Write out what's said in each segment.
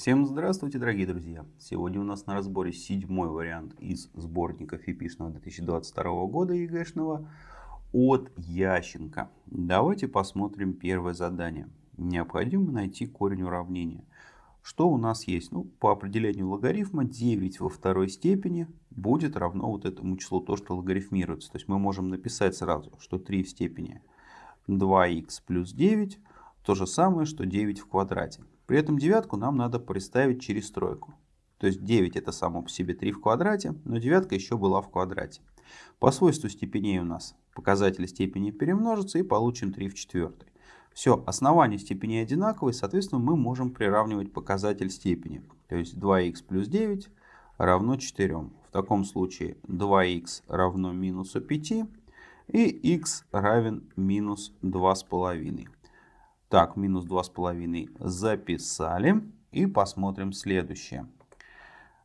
Всем здравствуйте, дорогие друзья! Сегодня у нас на разборе седьмой вариант из сборника ФИПИшного 2022 года ЕГЭшного от Ященко. Давайте посмотрим первое задание. Необходимо найти корень уравнения. Что у нас есть? Ну, по определению логарифма 9 во второй степени будет равно вот этому числу, то, что логарифмируется. То есть мы можем написать сразу, что 3 в степени 2х плюс 9 то же самое, что 9 в квадрате. При этом девятку нам надо представить через тройку. То есть 9 это само по себе 3 в квадрате, но девятка еще была в квадрате. По свойству степеней у нас показатели степени перемножатся и получим 3 в четвертой. Все, основания степеней одинаковые, соответственно мы можем приравнивать показатель степени. То есть 2х плюс 9 равно 4. В таком случае 2х равно минусу 5 и х равен минус 2,5. Так, минус 2,5 записали. И посмотрим следующее.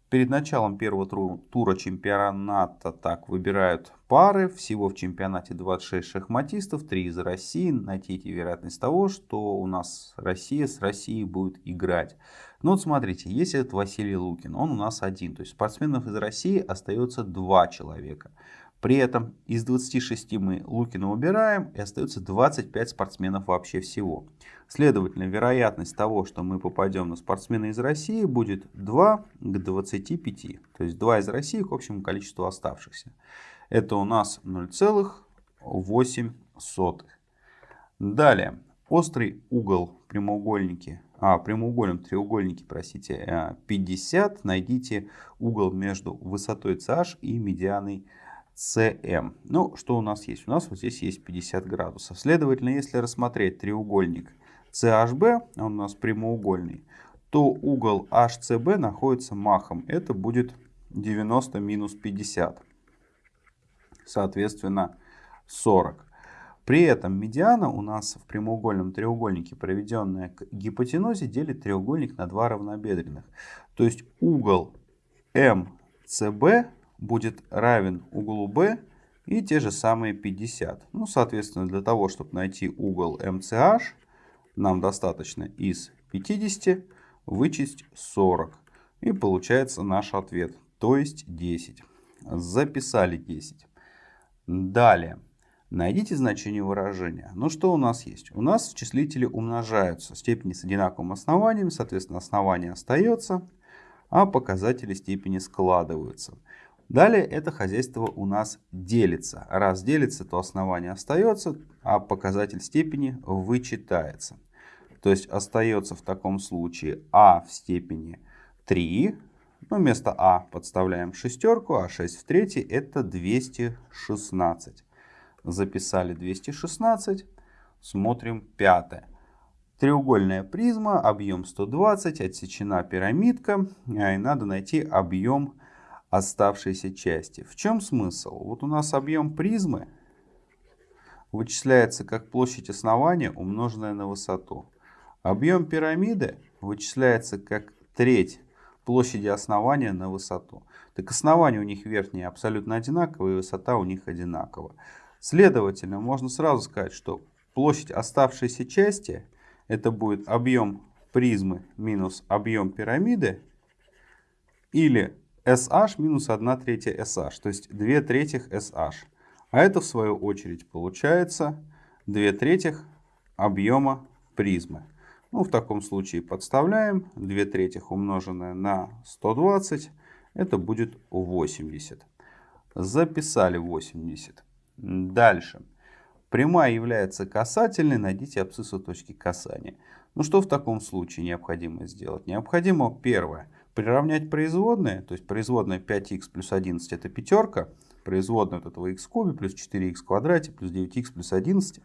Перед началом первого тура чемпионата так выбирают пары. Всего в чемпионате 26 шахматистов, 3 из России. Найдите вероятность того, что у нас Россия с Россией будет играть. Ну вот смотрите, если это Василий Лукин, он у нас один. То есть спортсменов из России остается два человека. При этом из 26 мы Лукина убираем и остается 25 спортсменов вообще всего. Следовательно, вероятность того, что мы попадем на спортсмена из России будет 2 к 25. То есть 2 из России к общему количеству оставшихся. Это у нас 0,8. Далее. Острый угол прямоугольники, а, прямоугольном треугольнике, простите, 50. Э, Найдите угол между высотой CH и медианой CM. Ну, что у нас есть? У нас вот здесь есть 50 градусов. Следовательно, если рассмотреть треугольник CHB, он у нас прямоугольный, то угол HCB находится махом. Это будет 90 минус 50. Соответственно, 40. При этом медиана у нас в прямоугольном треугольнике, проведенная к гипотенузе, делит треугольник на два равнобедренных. То есть угол MCB будет равен углу B и те же самые 50. Ну, соответственно, для того, чтобы найти угол MCH, нам достаточно из 50 вычесть 40. И получается наш ответ, то есть 10. Записали 10. Далее. Найдите значение выражения. Ну что у нас есть? У нас числители умножаются. Степени с одинаковым основанием, соответственно, основание остается, а показатели степени складываются. Далее это хозяйство у нас делится. Раз делится, то основание остается, а показатель степени вычитается. То есть остается в таком случае а в степени 3. Ну, вместо а подставляем шестерку, а 6 в третьей это 216. Записали 216. Смотрим пятое. Треугольная призма, объем 120, отсечена пирамидка. И надо найти объем оставшейся части. В чем смысл? Вот у нас объем призмы вычисляется как площадь основания, умноженная на высоту. Объем пирамиды вычисляется как треть площади основания на высоту. Так основание у них верхнее абсолютно одинаковое, и высота у них одинакова. Следовательно, можно сразу сказать, что площадь оставшейся части это будет объем призмы минус объем пирамиды или SH минус 1 третья SH, то есть 2 третьих SH. А это в свою очередь получается 2 третьих объема призмы. Ну, в таком случае подставляем 2 третьих умноженное на 120, это будет 80. Записали 80. Дальше. Прямая является касательной, найдите абсциссу точки касания. Ну что в таком случае необходимо сделать? Необходимо первое приравнять производные, то есть производная 5х плюс 11 это пятерка, производная от этого в кубе плюс 4х в квадрате плюс 9х плюс 11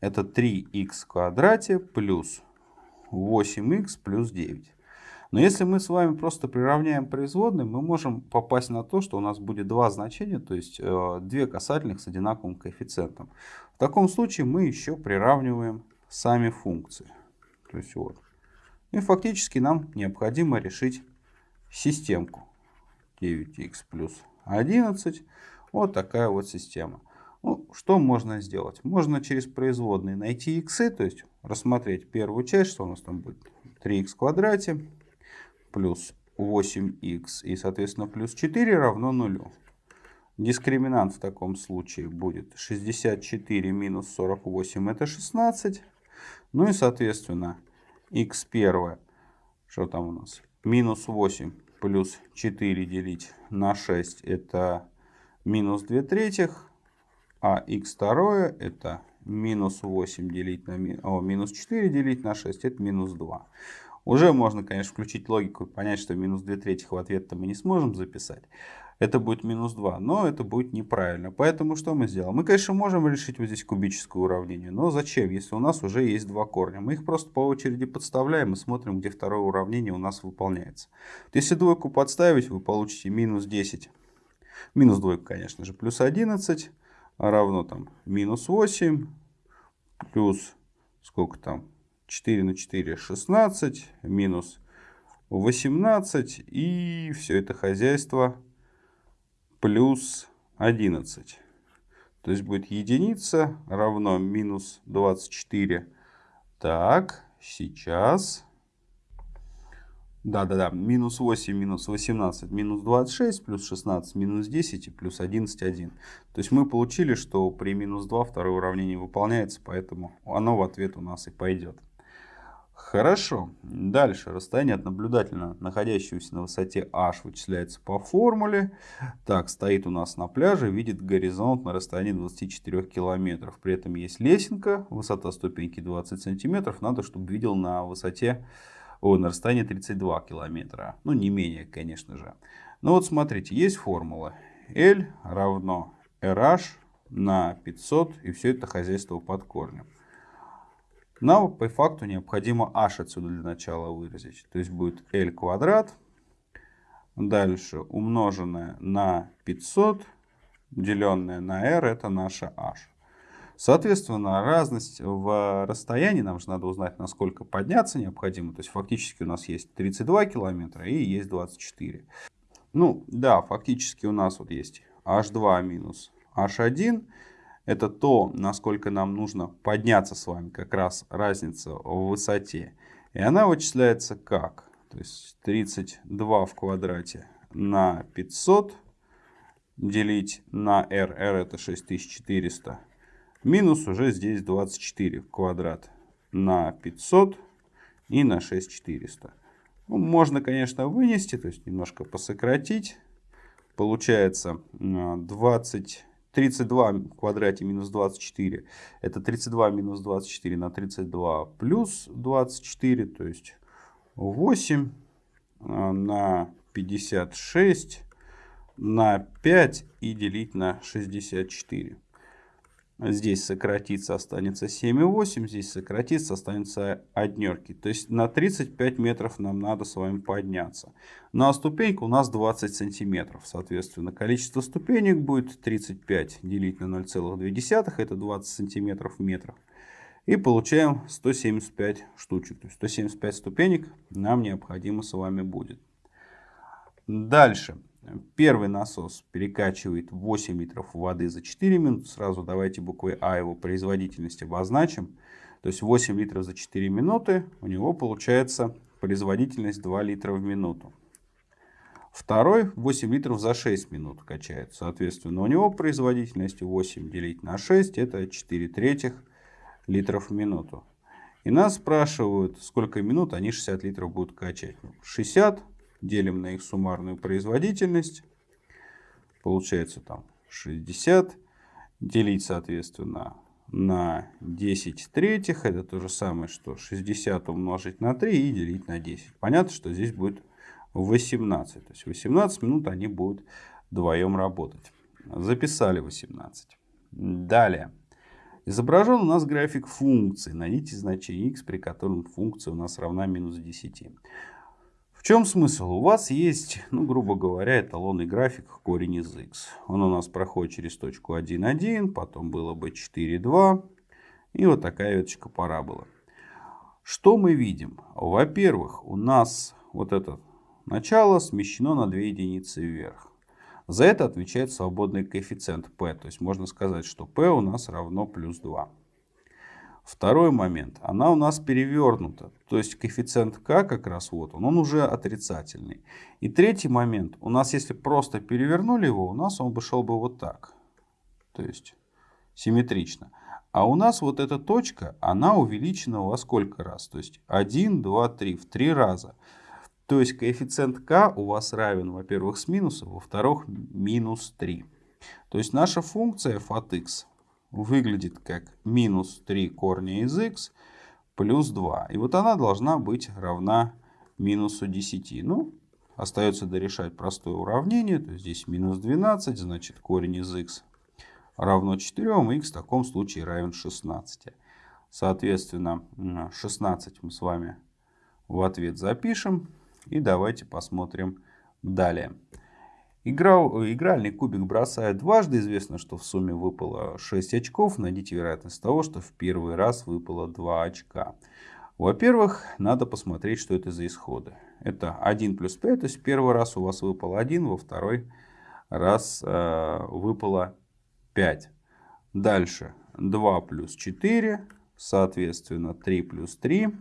это 3х в квадрате плюс 8х плюс 9. Но если мы с вами просто приравняем производные, мы можем попасть на то, что у нас будет два значения, то есть э, две касательных с одинаковым коэффициентом. В таком случае мы еще приравниваем сами функции. То есть вот. И фактически нам необходимо решить системку. 9х плюс 11. Вот такая вот система. Ну, что можно сделать? Можно через производные найти х, то есть рассмотреть первую часть, что у нас там будет 3х в квадрате, плюс 8х и, соответственно, плюс 4 равно нулю. Дискриминант в таком случае будет 64 минус 48 это 16. Ну и, соответственно, x1, что там у нас? Минус 8 плюс 4 делить на 6 это минус 2 третьих. А x2 это минус 8 делить на о, минус 4 делить на 6 это минус 2. Уже можно, конечно, включить логику и понять, что минус 2 третьих в ответ-то мы не сможем записать. Это будет минус 2, но это будет неправильно. Поэтому что мы сделаем? Мы, конечно, можем решить вот здесь кубическое уравнение, но зачем, если у нас уже есть два корня? Мы их просто по очереди подставляем и смотрим, где второе уравнение у нас выполняется. Если двойку подставить, вы получите минус 10. Минус двойку, конечно же, плюс 11 равно там минус 8 плюс сколько там 4 на 4 16 минус 18 и все это хозяйство плюс 11. То есть будет единица равно минус 24. Так, сейчас да-да-да, минус 8, минус 18, минус 26, плюс 16, минус 10 и плюс 11, 1. То есть мы получили, что при минус 2 второе уравнение выполняется, поэтому оно в ответ у нас и пойдет. Хорошо. Дальше. Расстояние от наблюдательно находящегося на высоте h вычисляется по формуле. Так, стоит у нас на пляже, видит горизонт на расстоянии 24 километров. При этом есть лесенка, высота ступеньки 20 сантиметров. Надо, чтобы видел на высоте о, на расстоянии 32 километра. Ну, не менее, конечно же. Ну вот смотрите, есть формула. L равно RH на 500, и все это хозяйство под корнем. Нам по факту необходимо h отсюда для начала выразить. То есть будет L квадрат, дальше умноженное на 500, деленное на r, это наша h. Соответственно, разность в расстоянии, нам же надо узнать, насколько подняться необходимо. То есть фактически у нас есть 32 километра и есть 24. Ну да, фактически у нас вот есть h2 минус h1. Это то, насколько нам нужно подняться с вами, как раз разница в высоте. И она вычисляется как? То есть 32 в квадрате на 500 делить на r. r это 6400 Минус уже здесь 24 квадрат на 500 и на 6400. Ну, можно, конечно, вынести, то есть немножко посократить. Получается 20, 32 в квадрате минус 24. Это 32 минус 24 на 32 плюс 24, то есть 8 а, на 56 на 5 и делить на 64. Здесь сократится, останется 7,8. Здесь сократится, останется однерки. То есть на 35 метров нам надо с вами подняться. На ступеньку у нас 20 сантиметров. Соответственно, количество ступенек будет 35 делить на 0,2. Это 20 сантиметров в метрах. И получаем 175 штучек. То есть 175 ступенек нам необходимо с вами будет. Дальше. Первый насос перекачивает 8 литров воды за 4 минуты. Сразу давайте буквой А его производительность обозначим. То есть 8 литров за 4 минуты. У него получается производительность 2 литра в минуту. Второй 8 литров за 6 минут качает. Соответственно, у него производительность 8 делить на 6 это 4 третьих литров в минуту. И нас спрашивают, сколько минут они 60 литров будут качать. 60 делим на их суммарную производительность. Получается там 60. Делить, соответственно, на 10 третьих. Это то же самое, что 60 умножить на 3 и делить на 10. Понятно, что здесь будет 18. То есть 18 минут они будут вдвоем работать. Записали 18. Далее. Изображен у нас график функции. Найдите значение x, при котором функция у нас равна минус 10 чем смысл? У вас есть, ну, грубо говоря, эталонный график корень из x. Он у нас проходит через точку 1, 1, потом было бы 4, 2. И вот такая веточка параболы. Что мы видим? Во-первых, у нас вот это начало смещено на 2 единицы вверх. За это отвечает свободный коэффициент p. То есть можно сказать, что p у нас равно плюс 2. Второй момент. Она у нас перевернута. То есть коэффициент k как раз вот он, он уже отрицательный. И третий момент. У нас если просто перевернули его, у нас он бы шел бы вот так. То есть симметрично. А у нас вот эта точка, она увеличена во сколько раз? То есть 1, 2, 3, в 3 раза. То есть коэффициент k у вас равен, во-первых, с минусом, во-вторых, минус 3. То есть наша функция f от x выглядит как минус 3 корня из x плюс 2. И вот она должна быть равна минусу 10. Ну, остается дорешать простое уравнение. То есть здесь минус 12, значит корень из x равно 4, x в таком случае равен 16. Соответственно, 16 мы с вами в ответ запишем. И давайте посмотрим далее. Игра, игральный кубик бросает дважды. Известно, что в сумме выпало 6 очков. Найдите вероятность того, что в первый раз выпало 2 очка. Во-первых, надо посмотреть, что это за исходы. Это 1 плюс 5, то есть первый раз у вас выпал 1, во второй раз э, выпало 5. Дальше 2 плюс 4, соответственно 3 плюс 3.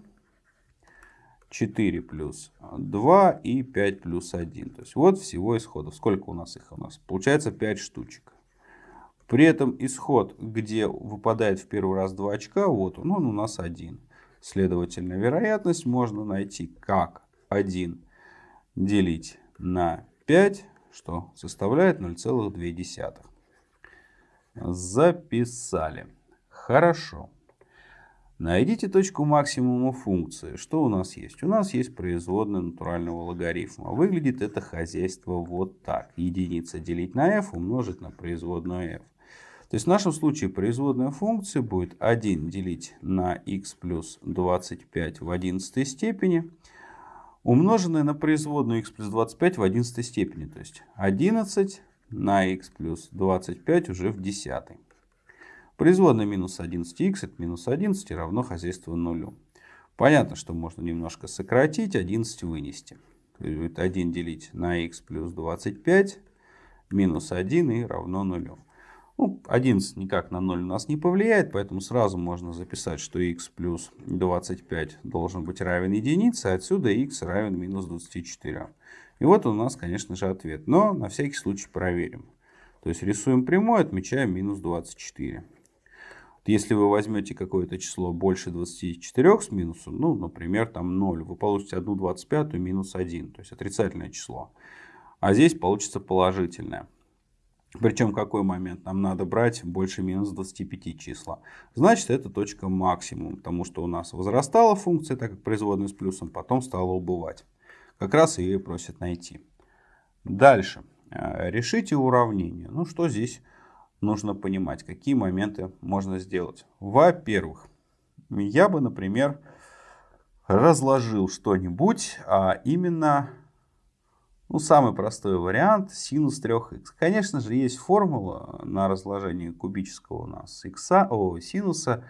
4 плюс 2 и 5 плюс 1. То есть вот всего исходов. Сколько у нас их? У нас получается 5 штучек. При этом исход, где выпадает в первый раз 2 очка, вот он, он у нас 1. Следовательно, вероятность можно найти как 1 делить на 5, что составляет 0,2. Записали. Хорошо. Найдите точку максимума функции. Что у нас есть? У нас есть производная натурального логарифма. Выглядит это хозяйство вот так. Единица делить на f умножить на производную f. То есть в нашем случае производная функции будет 1 делить на x плюс 25 в 11 степени, умноженное на производную x плюс 25 в 11 степени. То есть 11 на x плюс 25 уже в 10. Производная минус 11х это минус 11 равно хозяйство нулю. Понятно, что можно немножко сократить, 11 вынести. Это 1 делить на х плюс 25 минус 1 и равно нулю. Ну, 11 никак на 0 у нас не повлияет, поэтому сразу можно записать, что х плюс 25 должен быть равен единице, отсюда х равен минус 24. И вот у нас, конечно же, ответ. Но на всякий случай проверим. То есть рисуем прямой, отмечаем минус 24. Если вы возьмете какое-то число больше 24 с минусом, ну, например, там 0, вы получите 1 25 минус 1, то есть отрицательное число. А здесь получится положительное. Причем какой момент? Нам надо брать больше минус 25 числа. Значит, это точка максимум, потому что у нас возрастала функция, так как производная с плюсом, потом стала убывать. Как раз ее просят найти. Дальше. Э, решите уравнение. Ну, что здесь нужно понимать, какие моменты можно сделать. Во-первых, я бы, например, разложил что-нибудь, а именно, ну, самый простой вариант, синус 3х. Конечно же, есть формула на разложение кубического у нас x, о, синуса,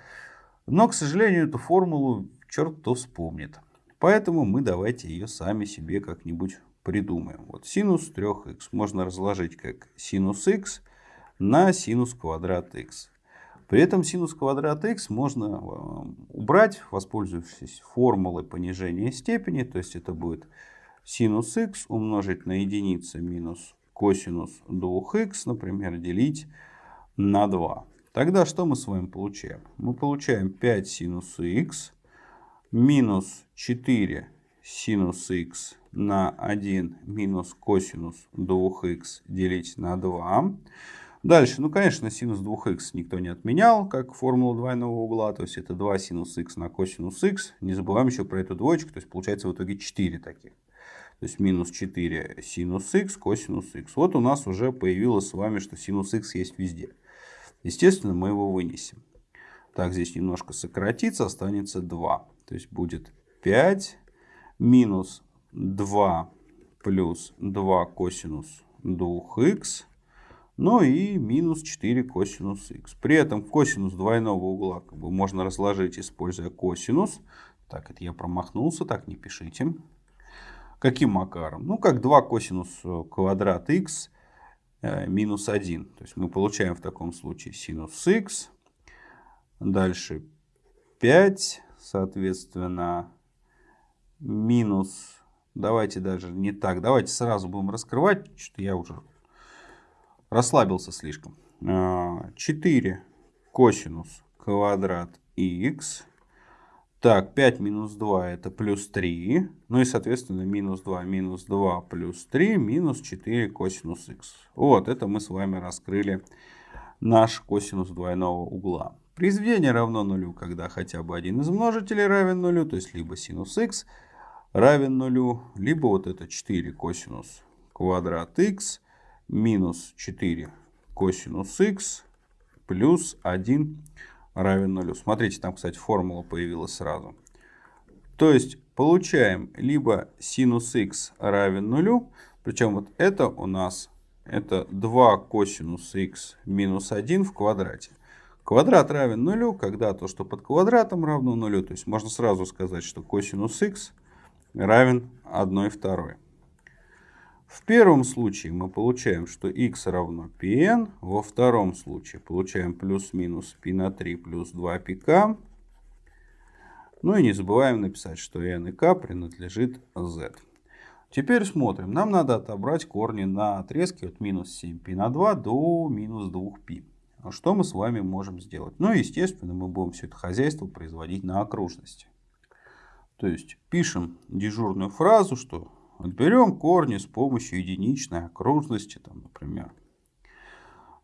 но, к сожалению, эту формулу черт кто вспомнит. Поэтому мы давайте ее сами себе как-нибудь придумаем. Вот синус 3х можно разложить как синус х на синус квадрат x. При этом синус квадрат x можно э, убрать, воспользовавшись формулой понижения степени. То есть это будет синус x умножить на единицу минус косинус 2х, например, делить на 2. Тогда что мы с вами получаем? Мы получаем 5 синус x минус 4 синус x на 1 минус косинус 2х делить на 2. Дальше, ну, конечно, синус 2х никто не отменял, как формулу двойного угла. То есть это 2 синус х на косинус х. Не забываем еще про эту двоечку. То есть получается в итоге 4 таких. То есть минус 4 синус х, косинус х. Вот у нас уже появилось с вами, что синус х есть везде. Естественно, мы его вынесем. Так, здесь немножко сократится, останется 2. То есть будет 5 минус 2 плюс 2 косинус 2х ну и минус 4 косинус х. При этом косинус двойного угла как бы можно разложить, используя косинус. Так, это я промахнулся, так не пишите. Каким макаром? Ну, как 2 косинус э, квадрат х э, минус 1. То есть мы получаем в таком случае синус х. Дальше 5, соответственно, минус, давайте даже не так, давайте сразу будем раскрывать, что я уже расслабился слишком. 4 а, косинус квадрат х. Так, 5 минус 2 это плюс 3. Ну и, соответственно, минус 2 минус 2 плюс 3 минус 4 косинус х. Вот, это мы с вами раскрыли наш косинус двойного угла. Произведение равно нулю, когда хотя бы один из множителей равен нулю, то есть либо синус х равен нулю, либо вот это 4 косинус квадрат х минус 4 косинус х плюс 1 равен нулю. Смотрите, там, кстати, формула появилась сразу. То есть получаем либо синус х равен нулю, причем вот это у нас это 2 косинус х минус 1 в квадрате. Квадрат равен нулю, когда то, что под квадратом равно нулю. То есть можно сразу сказать, что косинус х равен 1 второй. В первом случае мы получаем, что x равно pn. Во втором случае получаем плюс-минус π на 3 плюс 2πk. Ну и не забываем написать, что n и k принадлежит z. Теперь смотрим. Нам надо отобрать корни на отрезке от минус 7π на 2 до минус 2π. Что мы с вами можем сделать? Ну, естественно, мы будем все это хозяйство производить на окружности. То есть пишем дежурную фразу, что Отберем корни с помощью единичной окружности, там, например.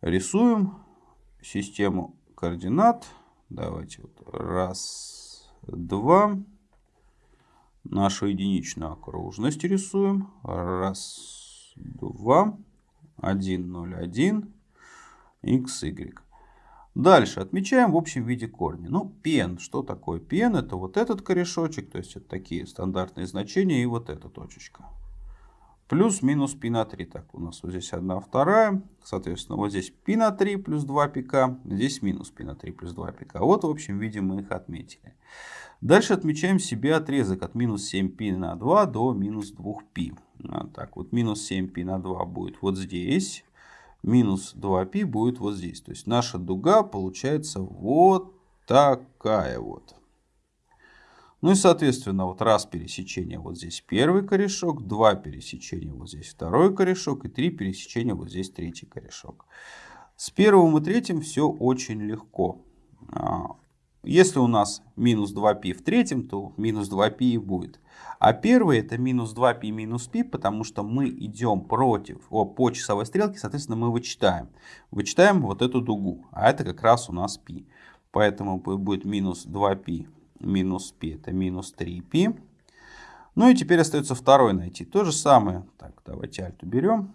Рисуем систему координат. Давайте вот раз, два. Нашу единичную окружность рисуем. Раз, два, один, ноль, один, x, y. Дальше отмечаем в общем виде корни. Ну, пен. Что такое пен? Это вот этот корешочек, то есть это такие стандартные значения и вот эта точечка. Плюс-минус π на 3. Так, у нас вот здесь одна вторая. Соответственно, вот здесь π на 3 плюс 2 пика. Здесь минус π на 3 плюс 2 пика. Вот в общем виде мы их отметили. Дальше отмечаем себе отрезок от минус 7π на 2 до минус 2π. Вот так, вот минус 7π на 2 будет вот здесь минус 2π будет вот здесь. То есть наша дуга получается вот такая вот. Ну и соответственно вот раз пересечение вот здесь первый корешок, два пересечения вот здесь второй корешок и три пересечения вот здесь третий корешок. С первым и третьим все очень легко. А, если у нас минус 2π в третьем, то минус 2π и будет. А первый это минус 2π минус π, потому что мы идем против, о, по часовой стрелке, соответственно, мы вычитаем. Вычитаем вот эту дугу, а это как раз у нас π. Поэтому будет минус 2π минус π, это минус 3π. Ну и теперь остается второй найти. То же самое, так, давайте альт уберем.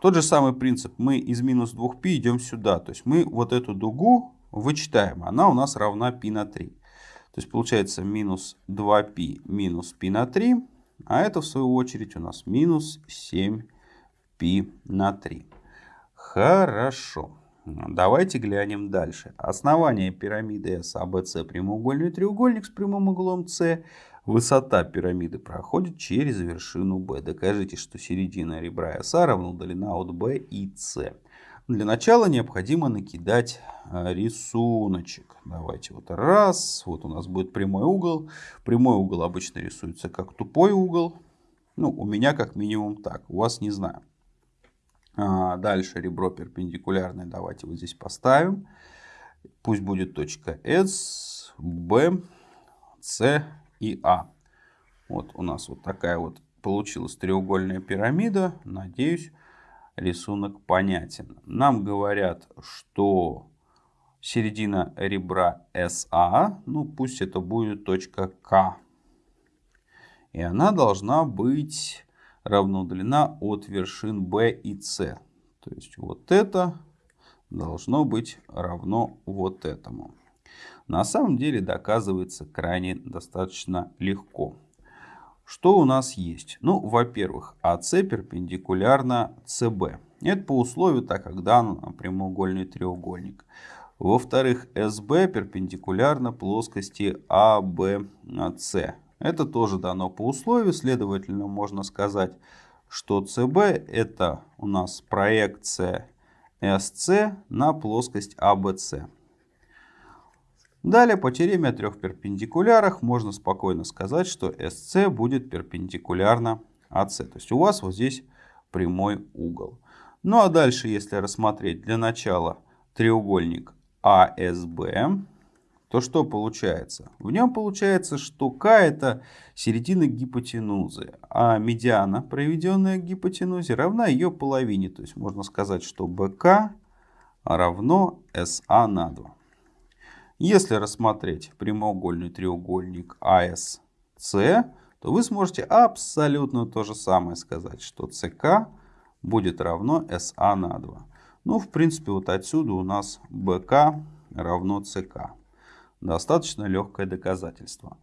Тот же самый принцип, мы из минус 2π идем сюда. То есть мы вот эту дугу вычитаем, она у нас равна π на 3. То есть получается минус 2π минус π на 3. А это в свою очередь у нас минус 7π на 3. Хорошо. Давайте глянем дальше. Основание пирамиды SABC прямоугольный треугольник с прямым углом С. Высота пирамиды проходит через вершину B. Докажите, что середина ребра SA равна удалена от B и C. Для начала необходимо накидать а, рисуночек. Давайте вот раз. Вот у нас будет прямой угол. Прямой угол обычно рисуется как тупой угол. Ну, у меня как минимум так. У вас не знаю. А, дальше ребро перпендикулярное. Давайте вот здесь поставим. Пусть будет точка S, B, C и A. Вот у нас вот такая вот получилась треугольная пирамида. Надеюсь, рисунок понятен. Нам говорят, что середина ребра SA, ну пусть это будет точка К. И она должна быть равноудлена от вершин B и C. То есть вот это должно быть равно вот этому. На самом деле доказывается крайне достаточно легко. Что у нас есть? Ну, во-первых, АС перпендикулярно СБ. Это по условию, так как дан прямоугольный треугольник. Во-вторых, СБ перпендикулярно плоскости АБС. Это тоже дано по условию, следовательно, можно сказать, что СБ это у нас проекция СС на плоскость АБС. Далее по теореме о трех перпендикулярах можно спокойно сказать, что SC будет перпендикулярно AC. То есть у вас вот здесь прямой угол. Ну а дальше, если рассмотреть для начала треугольник ASB, то что получается? В нем получается, что К это середина гипотенузы, а медиана, проведенная к гипотенузе, равна ее половине. То есть можно сказать, что БК равно СА на 2. Если рассмотреть прямоугольный треугольник АСС, то вы сможете абсолютно то же самое сказать, что СК будет равно СА на 2. Ну, в принципе, вот отсюда у нас БК равно СК. Достаточно легкое доказательство.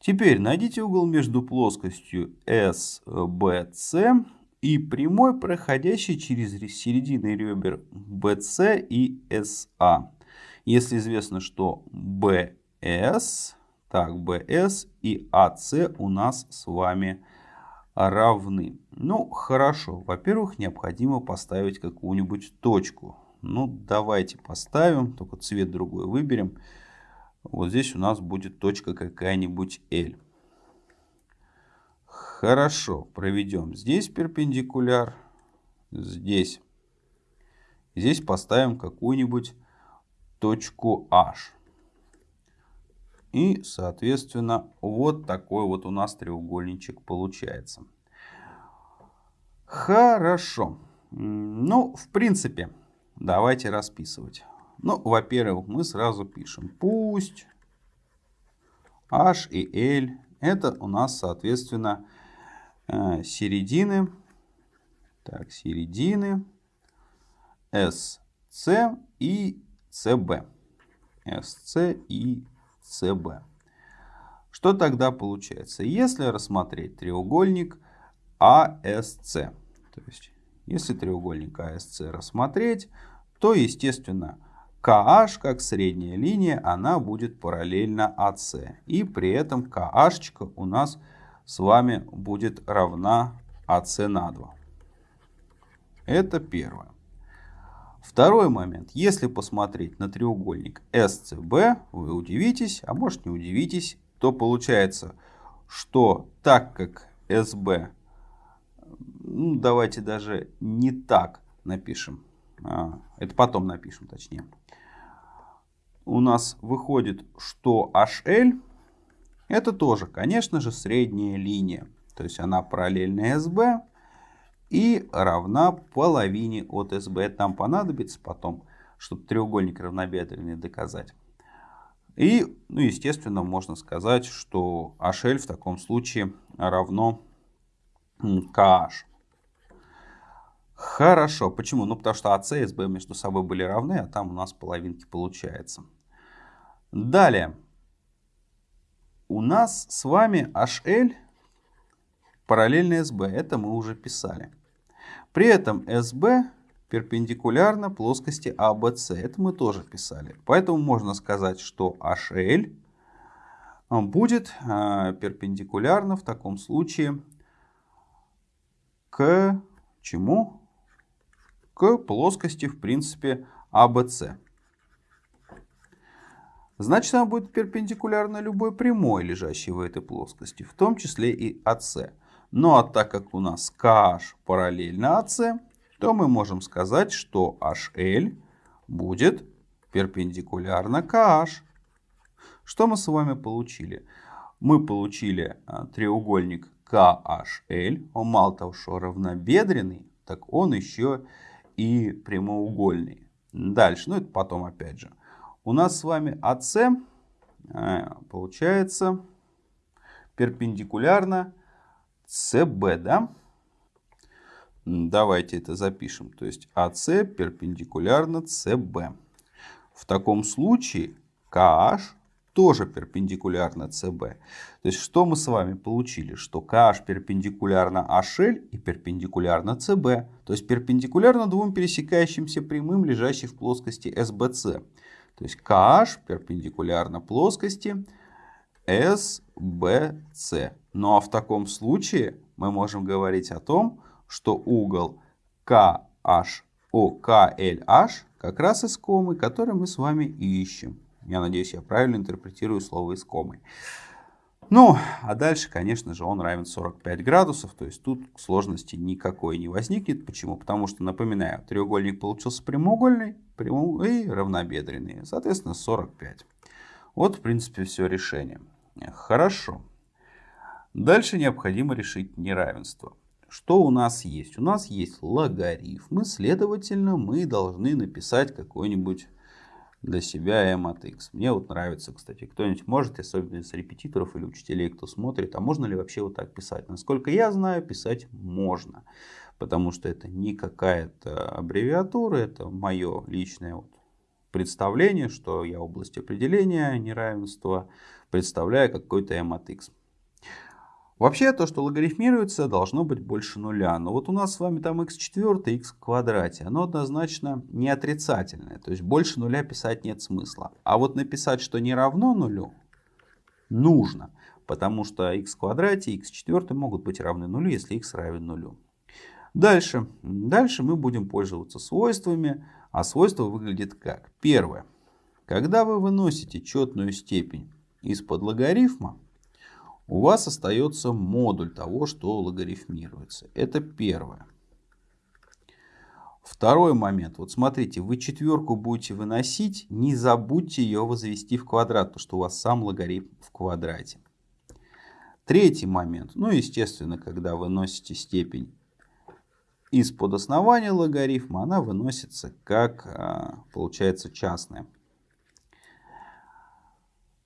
Теперь найдите угол между плоскостью SBC и прямой, проходящей через середины ребер BC и SA. Если известно, что BS, так, BS и AC у нас с вами равны. Ну, хорошо. Во-первых, необходимо поставить какую-нибудь точку. Ну, давайте поставим, только цвет другой выберем. Вот здесь у нас будет точка какая-нибудь L. Хорошо, проведем здесь перпендикуляр, здесь. Здесь поставим какую-нибудь точку H. И, соответственно, вот такой вот у нас треугольничек получается. Хорошо. Ну, в принципе, давайте расписывать. Ну, во-первых, мы сразу пишем пусть H и L это у нас, соответственно, э, середины. Так, середины SC и CB. SC и CB. Что тогда получается? Если рассмотреть треугольник ASC, то есть если треугольник ASC рассмотреть, то, естественно, KH как средняя линия, она будет параллельна AC. И при этом KH у нас с вами будет равна AC на 2. Это первое. Второй момент. Если посмотреть на треугольник SCB, вы удивитесь, а может не удивитесь, то получается, что так как SB, ну, давайте даже не так напишем, а, это потом напишем точнее у нас выходит, что HL это тоже, конечно же, средняя линия. То есть она параллельна SB и равна половине от SB. Это нам понадобится потом, чтобы треугольник равнобедренный доказать. И, ну, естественно, можно сказать, что HL в таком случае равно KH. Хорошо. Почему? Ну, потому что AC и SB между собой были равны, а там у нас половинки получается. Далее. У нас с вами HL параллельно SB. Это мы уже писали. При этом SB перпендикулярно плоскости ABC. А Это мы тоже писали. Поэтому можно сказать, что HL будет а, перпендикулярно в таком случае к чему? К плоскости, в принципе, ABC. А Значит, она будет перпендикулярна любой прямой, лежащей в этой плоскости, в том числе и АС. Ну а так как у нас KH параллельно АС, то мы можем сказать, что HL будет перпендикулярно KH. Что мы с вами получили? Мы получили а, треугольник KHL. Он мало того, что равнобедренный, так он еще и прямоугольный. Дальше, ну это потом опять же. У нас с вами АС э, получается перпендикулярно СБ, да? Давайте это запишем. То есть АС перпендикулярно СБ. В таком случае KH тоже перпендикулярно СБ. То есть что мы с вами получили? Что KH перпендикулярно HL и перпендикулярно СБ. То есть перпендикулярно двум пересекающимся прямым, лежащим в плоскости SBC. То есть KH перпендикулярно плоскости SBC. Ну а в таком случае мы можем говорить о том, что угол KH, о, KLH как раз искомый, который мы с вами ищем. Я надеюсь, я правильно интерпретирую слово искомый. Ну, а дальше, конечно же, он равен 45 градусов, то есть тут сложности никакой не возникнет. Почему? Потому что, напоминаю, треугольник получился прямоугольный прямой и равнобедренный, соответственно, 45. Вот, в принципе, все решение. Хорошо. Дальше необходимо решить неравенство. Что у нас есть? У нас есть логарифмы, следовательно, мы должны написать какой-нибудь для себя m от x. Мне вот нравится, кстати, кто-нибудь может, особенно из репетиторов или учителей, кто смотрит, а можно ли вообще вот так писать? Насколько я знаю, писать можно, потому что это не какая-то аббревиатура, это мое личное вот представление, что я область определения неравенства представляю какой-то m от x. Вообще, то, что логарифмируется, должно быть больше нуля. Но вот у нас с вами там x4, x в квадрате. Оно однозначно не отрицательное. То есть больше нуля писать нет смысла. А вот написать, что не равно нулю, нужно. Потому что x в квадрате и x4 могут быть равны нулю, если x равен нулю. Дальше. Дальше мы будем пользоваться свойствами. А свойство выглядит как? Первое. Когда вы выносите четную степень из-под логарифма, у вас остается модуль того, что логарифмируется. Это первое. Второй момент. Вот смотрите, вы четверку будете выносить, не забудьте ее возвести в квадрат, потому что у вас сам логарифм в квадрате. Третий момент. Ну, естественно, когда вы носите степень из-под основания логарифма, она выносится как, а, получается, частная.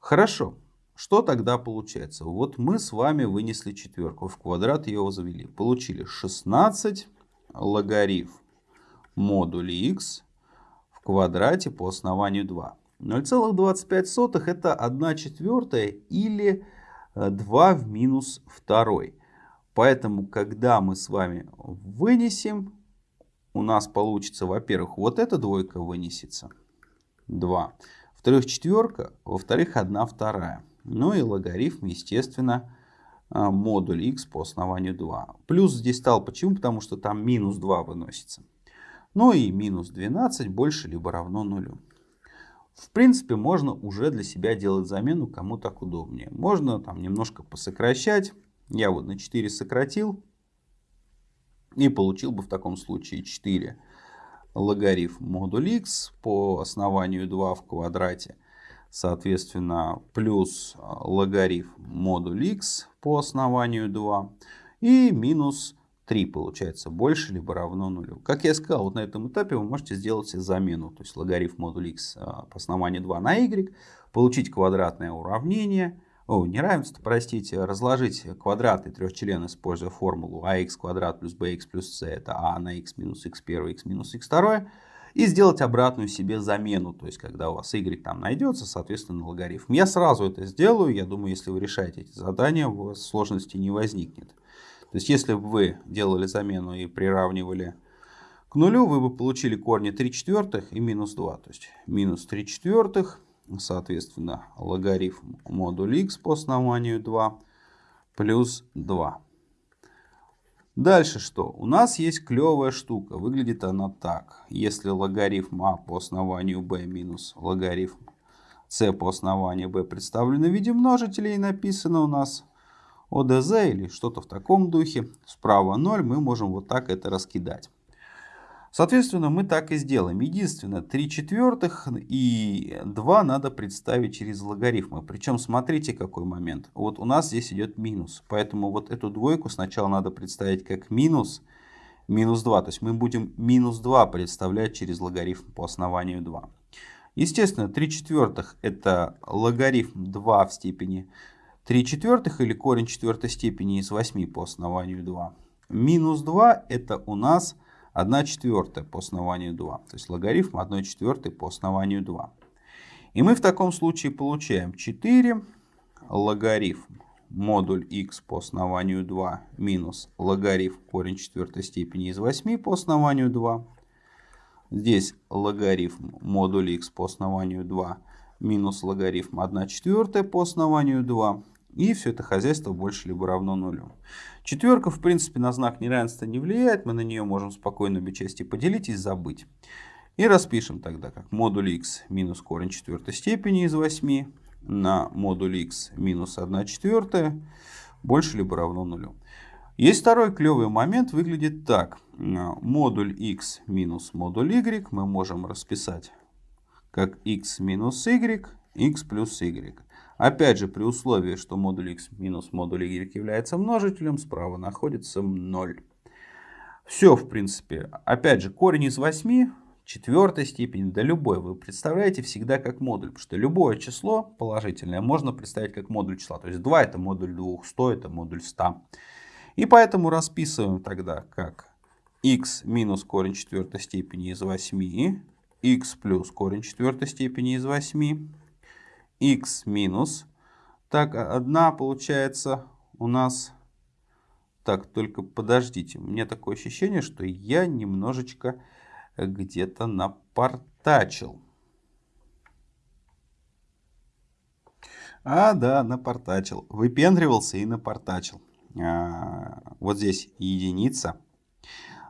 Хорошо. Что тогда получается? Вот мы с вами вынесли четверку, в квадрат ее возвели. Получили 16 логарифм модуля x в квадрате по основанию 2. 0,25 это 1 четвертая или 2 в минус 2. Поэтому, когда мы с вами вынесем, у нас получится, во-первых, вот эта двойка вынесется. 2. Во-вторых, четверка. Во-вторых, 1 вторая. Ну и логарифм, естественно, а, модуль x по основанию 2. Плюс здесь стал почему? Потому что там минус 2 выносится. Ну и минус 12 больше либо равно нулю. В принципе, можно уже для себя делать замену, кому так удобнее. Можно там немножко посокращать. Я вот на 4 сократил. И получил бы в таком случае 4 логарифм модуль x по основанию 2 в квадрате соответственно, плюс а, логарифм модуль x по основанию 2 и минус 3 получается больше либо равно нулю. Как я сказал, вот на этом этапе вы можете сделать замену, то есть логарифм модуль x а, по основанию 2 на y, получить квадратное уравнение, о, неравенство, простите, разложить квадраты трех членов, используя формулу ax квадрат плюс bx плюс c, это a на x минус x1, x минус x2, и сделать обратную себе замену. То есть, когда у вас y там найдется, соответственно, логарифм. Я сразу это сделаю. Я думаю, если вы решаете эти задания, у вас сложности не возникнет. То есть, если бы вы делали замену и приравнивали к нулю, вы бы получили корни 3 четвертых и минус 2. То есть, минус 3 четвертых, соответственно, логарифм модуль x по основанию 2 плюс 2. Дальше что? У нас есть клевая штука. Выглядит она так. Если логарифм а по основанию b минус логарифм c по основанию b представлены в виде множителей и написано у нас ОДЗ или что-то в таком духе, справа 0, мы можем вот так это раскидать. Соответственно, мы так и сделаем. Единственное, 3 четвертых и 2 надо представить через логарифмы. Причем смотрите какой момент. Вот у нас здесь идет минус. Поэтому вот эту двойку сначала надо представить как минус, минус 2. То есть мы будем минус 2 представлять через логарифм по основанию 2. Естественно, 3 четвертых это логарифм 2 в степени 3 четвертых или корень четвертой степени из 8 по основанию 2. Минус 2 это у нас 1 четвертая по основанию 2. То есть логарифм 1 четвертой по основанию 2. И мы в таком случае получаем 4 логарифм модуль x по основанию 2 минус логарифм корень четвертой степени из 8 по основанию 2. Здесь логарифм модуль x по основанию 2 минус логарифм 1 четвертая по основанию 2. И все это хозяйство больше либо равно нулю. Четверка, в принципе, на знак неравенства не влияет. Мы на нее можем спокойно обе части поделить и забыть. И распишем тогда как модуль x минус корень четвертой степени из 8 на модуль x минус 1 четвертая больше либо равно нулю. Есть второй клевый момент, выглядит так. Модуль x минус модуль y мы можем расписать как x минус y, x плюс y. Опять же, при условии, что модуль x минус модуль y является множителем, справа находится 0. Все, в принципе. Опять же, корень из 8 четвертой степени, да любой, вы представляете всегда как модуль, потому что любое число положительное можно представить как модуль числа. То есть 2 это модуль 2, 100 это модуль 100. И поэтому расписываем тогда как x минус корень четвертой степени из 8, x плюс корень четвертой степени из 8, x минус. Так, одна получается у нас... Так, только подождите, у меня такое ощущение, что я немножечко где-то напортачил. А, да, напортачил. Выпендривался и напортачил. А, вот здесь единица.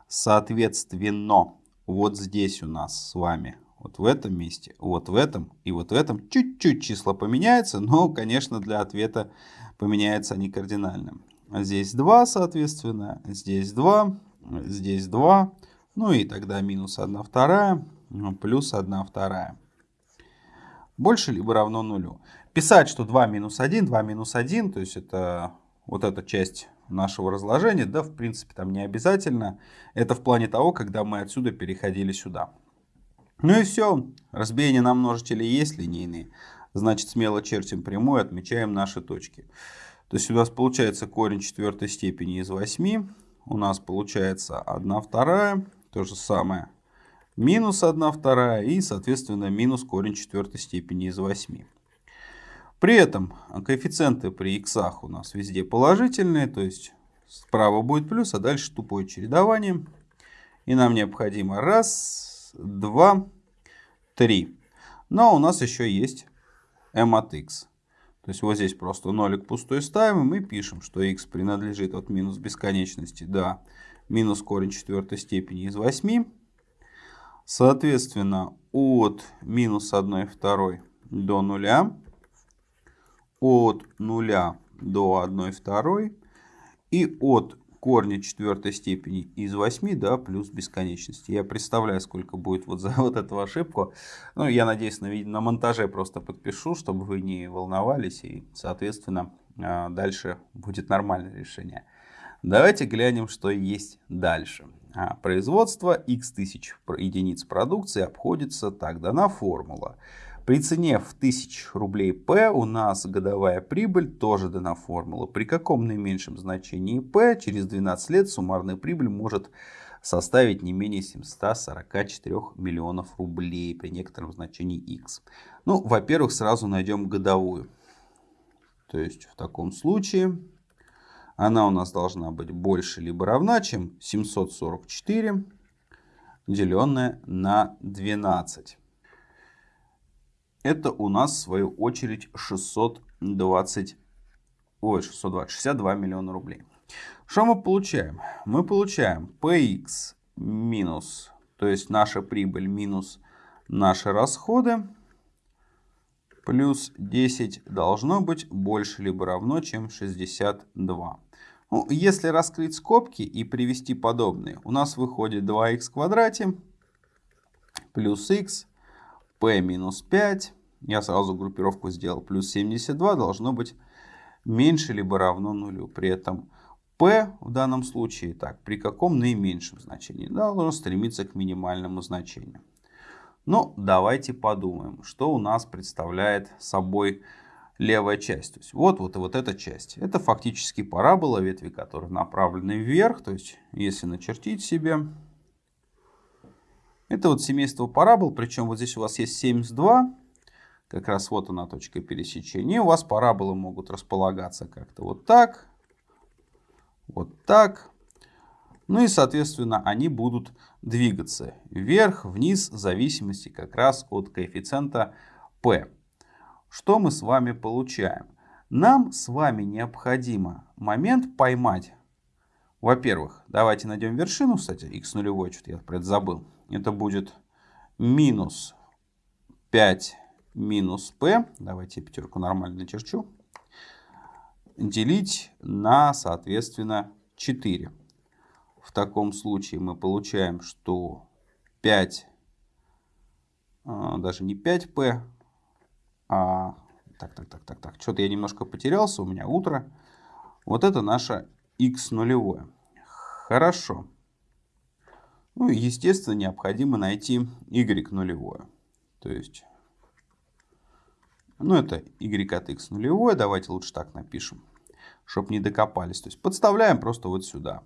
Соответственно, вот здесь у нас с вами, вот в этом месте, вот в этом и вот в этом чуть-чуть числа поменяются, но, конечно, для ответа поменяются они кардинально. Здесь 2, соответственно, здесь 2, здесь 2, ну и тогда минус 1 вторая плюс 1 вторая. Больше либо равно нулю. Писать, что 2 минус 1, 2 минус 1, то есть это вот эта часть нашего разложения, да, в принципе, там не обязательно. Это в плане того, когда мы отсюда переходили сюда. Ну и все. Разбиение на множители есть линейные. Значит, смело чертим прямую, отмечаем наши точки. То есть у нас получается корень четвертой степени из 8. У нас получается 1 вторая то же самое. Минус 1 вторая и, соответственно, минус корень четвертой степени из 8. При этом коэффициенты при х у нас везде положительные, то есть справа будет плюс, а дальше тупое чередование. И нам необходимо раз, два, три. Но у нас еще есть m от x. То есть вот здесь просто нолик пустой ставим и мы пишем, что x принадлежит от минус бесконечности до минус корень четвертой степени из 8. Соответственно, от минус 1 второй до нуля, от нуля до 1 второй и от корня четвертой степени из 8 до плюс бесконечности. Я представляю, сколько будет вот за вот эту ошибку. Ну, я надеюсь, на, на монтаже просто подпишу, чтобы вы не волновались. И, соответственно, а, дальше будет нормальное решение. Давайте глянем, что есть дальше. А, производство x тысяч единиц продукции обходится так. Дана формула. При цене в 1000 рублей P у нас годовая прибыль тоже дана формула. При каком наименьшем значении P через 12 лет суммарная прибыль может составить не менее 744 миллионов рублей при некотором значении x. Ну, во-первых, сразу найдем годовую. То есть в таком случае она у нас должна быть больше либо равна, чем 744, деленное на 12. Это у нас, в свою очередь, 620, ой, 620, 62 миллиона рублей. Что мы получаем? Мы получаем px минус, то есть наша прибыль минус наши расходы, плюс 10 должно быть больше либо равно, чем 62. Ну, если раскрыть скобки и привести подобные, у нас выходит 2х в квадрате плюс х, p минус 5, я сразу группировку сделал, плюс 72 должно быть меньше либо равно нулю. При этом p в данном случае, так, при каком наименьшем значении? Должно стремиться к минимальному значению. Ну, давайте подумаем, что у нас представляет собой левая часть. То есть вот, вот и вот эта часть. Это фактически парабола, ветви которые направлены вверх. То есть если начертить себе. Это вот семейство парабол. Причем вот здесь у вас есть 72. Как раз вот она точка пересечения. у вас параболы могут располагаться как-то вот так. Вот так. Ну и, соответственно, они будут двигаться вверх, вниз, в зависимости как раз от коэффициента P. Что мы с вами получаем? Нам с вами необходимо момент поймать. Во-первых, давайте найдем вершину, кстати, x нулевой, что-то я про это забыл. Это будет минус 5 минус p, давайте пятерку нормально начерчу, делить на, соответственно, 4. В таком случае мы получаем, что 5, а, даже не 5p, а... Так, так, так, так, так. Что-то я немножко потерялся, у меня утро. Вот это наша x нулевое. Хорошо. Ну и, естественно, необходимо найти y нулевое. То есть, ну это y от x нулевое. Давайте лучше так напишем, чтобы не докопались. То есть подставляем просто вот сюда.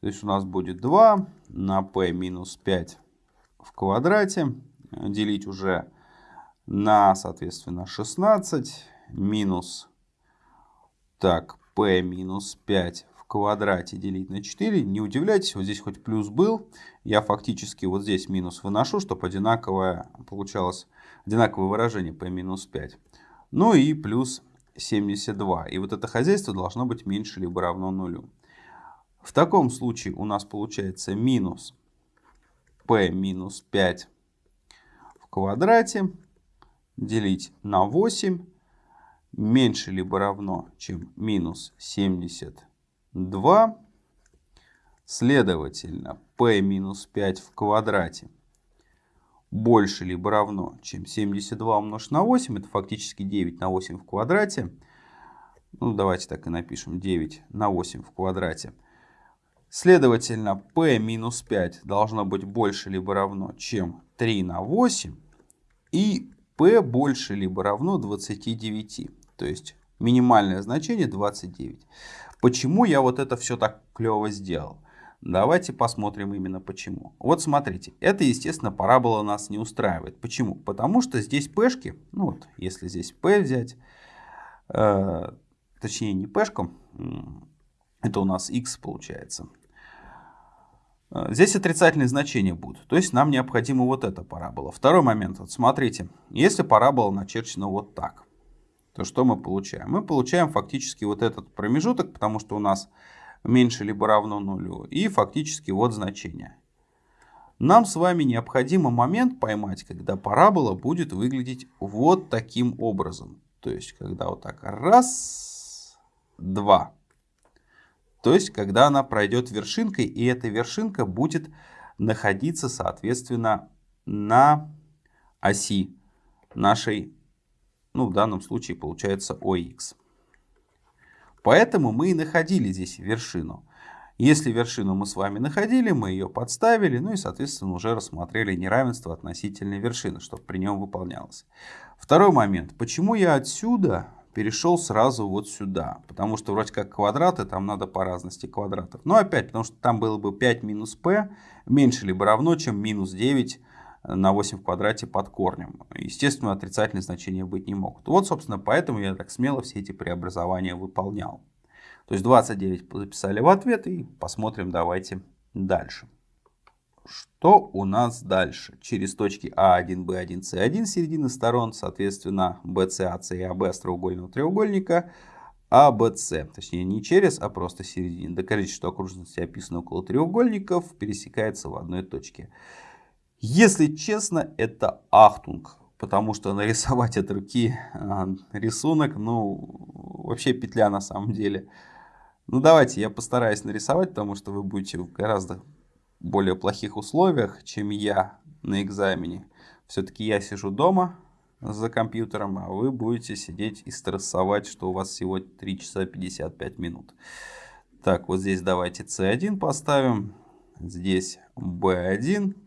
То есть у нас будет 2 на p минус 5 в квадрате. Делить уже на, соответственно, 16 минус, так, p минус 5 в квадрате делить на 4. Не удивляйтесь, вот здесь хоть плюс был. Я фактически вот здесь минус выношу, чтобы одинаковое получалось, одинаковое выражение p минус 5. Ну и плюс 72. И вот это хозяйство должно быть меньше либо равно нулю. В таком случае у нас получается минус p минус 5 в квадрате делить на 8 меньше либо равно, чем минус 72. Следовательно, p минус 5 в квадрате больше либо равно, чем 72 умножить на 8. Это фактически 9 на 8 в квадрате. Ну, давайте так и напишем. 9 на 8 в квадрате. Следовательно, p минус 5 должно быть больше либо равно, чем 3 на 8. И p больше либо равно 29. То есть минимальное значение 29. Почему я вот это все так клево сделал? Давайте посмотрим именно почему. Вот смотрите, это, естественно, парабола нас не устраивает. Почему? Потому что здесь пешки, ну вот, если здесь p взять, э, точнее не пешком, это у нас x получается. Э, здесь отрицательные значения будут, то есть нам необходима вот эта парабола. Второй момент, вот смотрите, если парабола начерчена вот так, то что мы получаем? Мы получаем фактически вот этот промежуток, потому что у нас меньше либо равно нулю, и фактически вот значение. Нам с вами необходимо момент поймать, когда парабола будет выглядеть вот таким образом. То есть, когда вот так раз, два. То есть, когда она пройдет вершинкой, и эта вершинка будет находиться, соответственно, на оси нашей, ну, в данном случае получается OX. Поэтому мы и находили здесь вершину. Если вершину мы с вами находили, мы ее подставили, ну и, соответственно, уже рассмотрели неравенство относительной вершины, чтобы при нем выполнялось. Второй момент. Почему я отсюда перешел сразу вот сюда? Потому что вроде как квадраты, там надо по разности квадратов. Но опять, потому что там было бы 5 минус p меньше либо равно, чем минус 9 на 8 в квадрате под корнем. Естественно, отрицательные значения быть не могут. Вот, собственно, поэтому я так смело все эти преобразования выполнял. То есть 29 записали в ответ и посмотрим давайте дальше. Что у нас дальше? Через точки А1, Б1, С1 середины сторон, соответственно, BC, AC и AB остроугольного треугольника, ABC. Точнее, не через, а просто середине. Докажите, что окружности, описанные около треугольников, пересекаются в одной точке. Если честно, это ахтунг, потому что нарисовать от руки а, рисунок, ну, вообще петля на самом деле. Ну, давайте я постараюсь нарисовать, потому что вы будете в гораздо более плохих условиях, чем я на экзамене. Все-таки я сижу дома за компьютером, а вы будете сидеть и стрессовать, что у вас всего 3 часа 55 минут. Так, вот здесь давайте C1 поставим, здесь B1.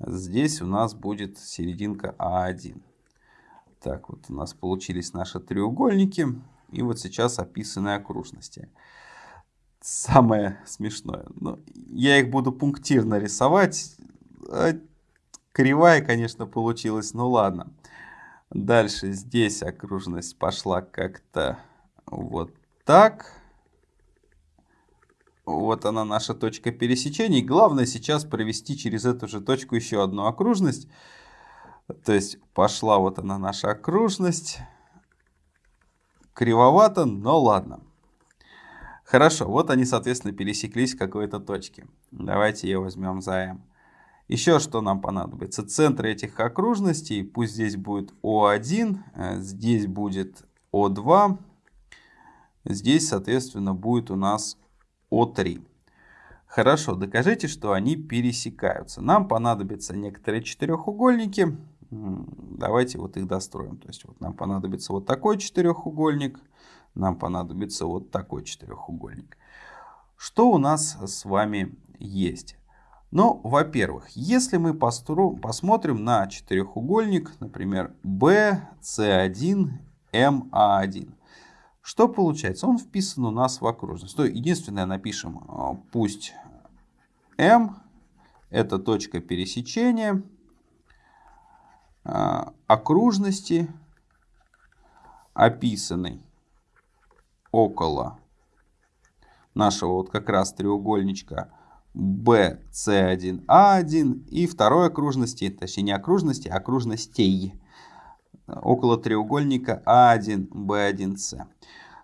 Здесь у нас будет серединка А1. Так, вот у нас получились наши треугольники. И вот сейчас описаны окружности. Самое смешное. Ну, я их буду пунктирно рисовать. А кривая, конечно, получилась. Ну ладно. Дальше здесь окружность пошла как-то вот так. Вот она наша точка пересечения. И главное сейчас провести через эту же точку еще одну окружность. То есть пошла вот она наша окружность. Кривовато, но ладно. Хорошо, вот они, соответственно, пересеклись в какой-то точке. Давайте ее возьмем за m. Еще что нам понадобится? Центры этих окружностей, пусть здесь будет О1, э, здесь будет О2, здесь, соответственно, будет у нас О3. Хорошо, докажите, что они пересекаются. Нам понадобятся некоторые четырехугольники. Давайте вот их достроим. То есть вот нам понадобится вот такой четырехугольник, нам понадобится вот такой четырехугольник. Что у нас с вами есть? Ну, во-первых, если мы посмотрим на четырехугольник, например, BC1, MA1, что получается? Он вписан у нас в окружность. То единственное, напишем, а, пусть M это точка пересечения а, окружности, описанной около нашего вот как раз треугольничка BC1A1 а и второй окружности, точнее не окружности, а окружностей около треугольника A1, B1C.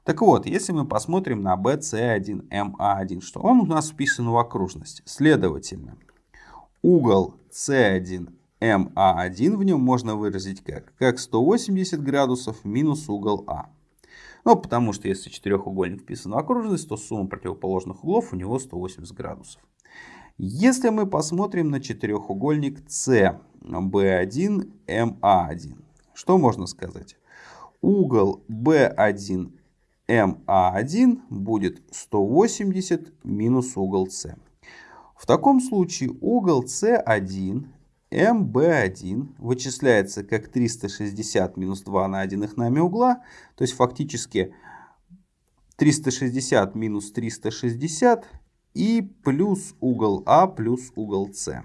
Так вот, если мы посмотрим на BC1, MA1, что он у нас вписан в окружность. Следовательно, угол C1, MA1 в нем можно выразить как? Как 180 градусов минус угол А. Ну, потому что если четырехугольник вписан в окружность, то сумма противоположных углов у него 180 градусов. Если мы посмотрим на четырехугольник C, B1, MA1, что можно сказать? Угол B1, MA1 будет 180 минус угол C. В таком случае угол C1 MB1 вычисляется как 360 минус 2 найденных нами угла. То есть фактически 360 минус 360 и плюс угол А плюс угол С.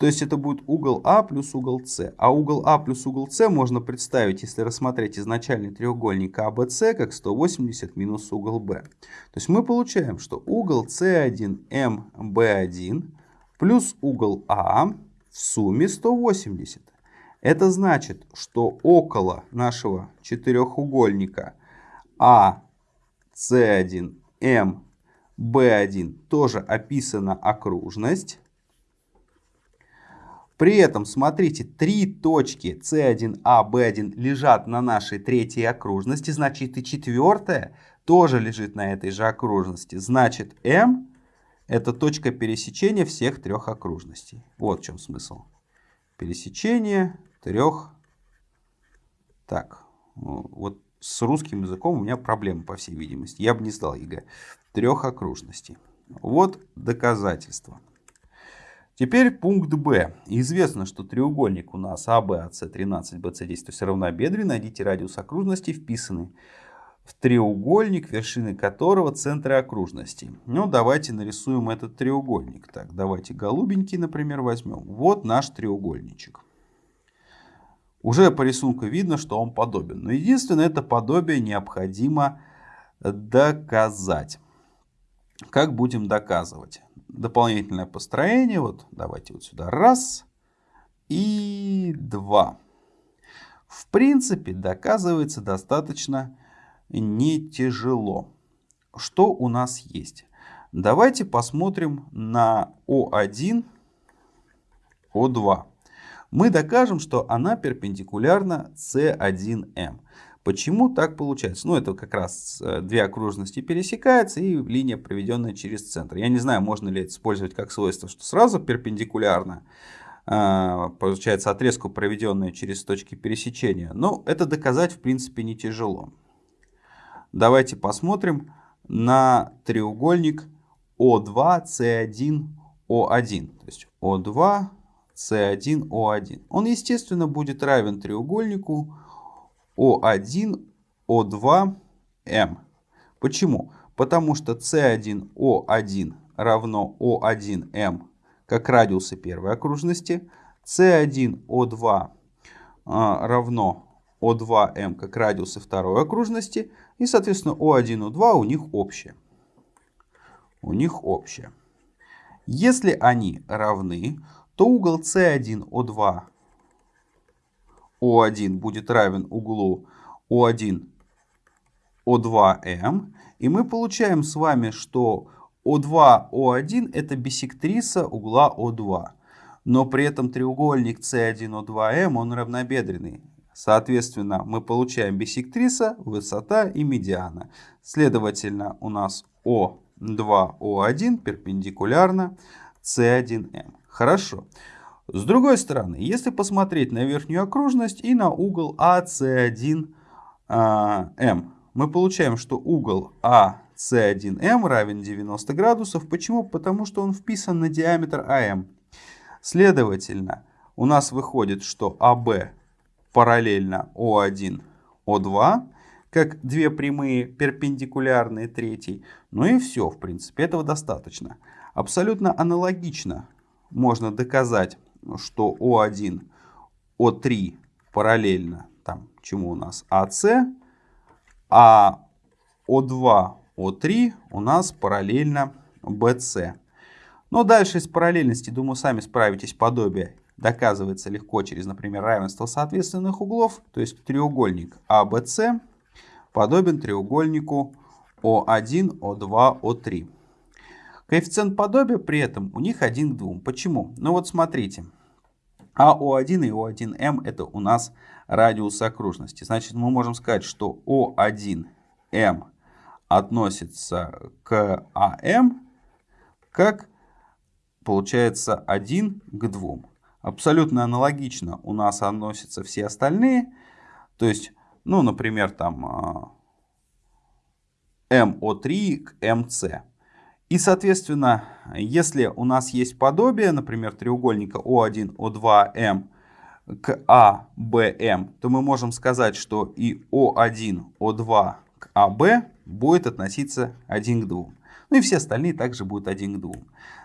То есть это будет угол А плюс угол С. А угол А плюс угол С можно представить, если рассмотреть изначальный треугольник АБС, как 180 минус угол Б. То есть мы получаем, что угол С1МБ1 плюс угол А в сумме 180. Это значит, что около нашего четырехугольника А, С1, М, Б1 тоже описана окружность. При этом, смотрите, три точки С1А, Б1 лежат на нашей третьей окружности, значит и четвертая тоже лежит на этой же окружности. Значит, М это точка пересечения всех трех окружностей. Вот в чем смысл. Пересечение трех... Так, вот с русским языком у меня проблемы, по всей видимости. Я бы не сдал ЕГЭ. Трех окружностей. Вот доказательство. Теперь пункт Б. Известно, что треугольник у нас АБ, АС 13, БС 10, то есть равнобедренный. Найдите радиус окружности, вписанный в треугольник, вершины которого центры окружности. Ну, давайте нарисуем этот треугольник. Так, давайте голубенький, например, возьмем. Вот наш треугольничек. Уже по рисунку видно, что он подобен. Но единственное, это подобие необходимо доказать. Как будем доказывать? Дополнительное построение. Вот давайте вот сюда. Раз и два. В принципе, доказывается достаточно не тяжело. Что у нас есть? Давайте посмотрим на О1, О2. Мы докажем, что она перпендикулярна С1М. Почему так получается? Ну, это как раз э, две окружности пересекаются и линия, проведенная через центр. Я не знаю, можно ли это использовать как свойство, что сразу перпендикулярно э, получается отрезку, проведенную через точки пересечения. Но это доказать, в принципе, не тяжело. Давайте посмотрим на треугольник О2, С1, О1. То есть О2, С1, О1. Он, естественно, будет равен треугольнику О1, О2, М. Почему? Потому что С1, О1 равно О1, М как радиусы первой окружности. С1, О2 а, равно о2М как радиусы второй окружности. И, соответственно, О1, О2 у них общее. У них общее. Если они равны, то угол С1, О2, О1 будет равен углу О1, О2М. И мы получаем с вами, что О2, О1 это биссектриса угла О2. Но при этом треугольник С1О2М он равнобедренный. Соответственно, мы получаем биссектриса, высота и медиана. Следовательно, у нас О2, О1 перпендикулярно С1М. Хорошо. С другой стороны, если посмотреть на верхнюю окружность и на угол АС1М, мы получаем, что угол АС1М равен 90 градусов. Почему? Потому что он вписан на диаметр АМ. Следовательно, у нас выходит, что АБ параллельно О1, О2, как две прямые перпендикулярные третьей. Ну и все, в принципе, этого достаточно. Абсолютно аналогично можно доказать, что О1, О3 параллельно там, чему у нас АС, а О2, О3 у нас параллельно BC. Но дальше из параллельности, думаю, сами справитесь подобие. Доказывается легко через, например, равенство соответственных углов. То есть треугольник ABC подобен треугольнику О1, О2, О3. Коэффициент подобия при этом у них 1 к 2. Почему? Ну вот смотрите. АО1 и О1М это у нас радиус окружности. Значит, мы можем сказать, что О1М относится к АМ как получается 1 к 2. Абсолютно аналогично у нас относятся все остальные. То есть, ну, например, там МО3 к МС. И, соответственно, если у нас есть подобие, например, треугольника О1, О2, М к А, то мы можем сказать, что и О1, О2 к АБ будет относиться 1 к 2. Ну и все остальные также будут 1 к 2.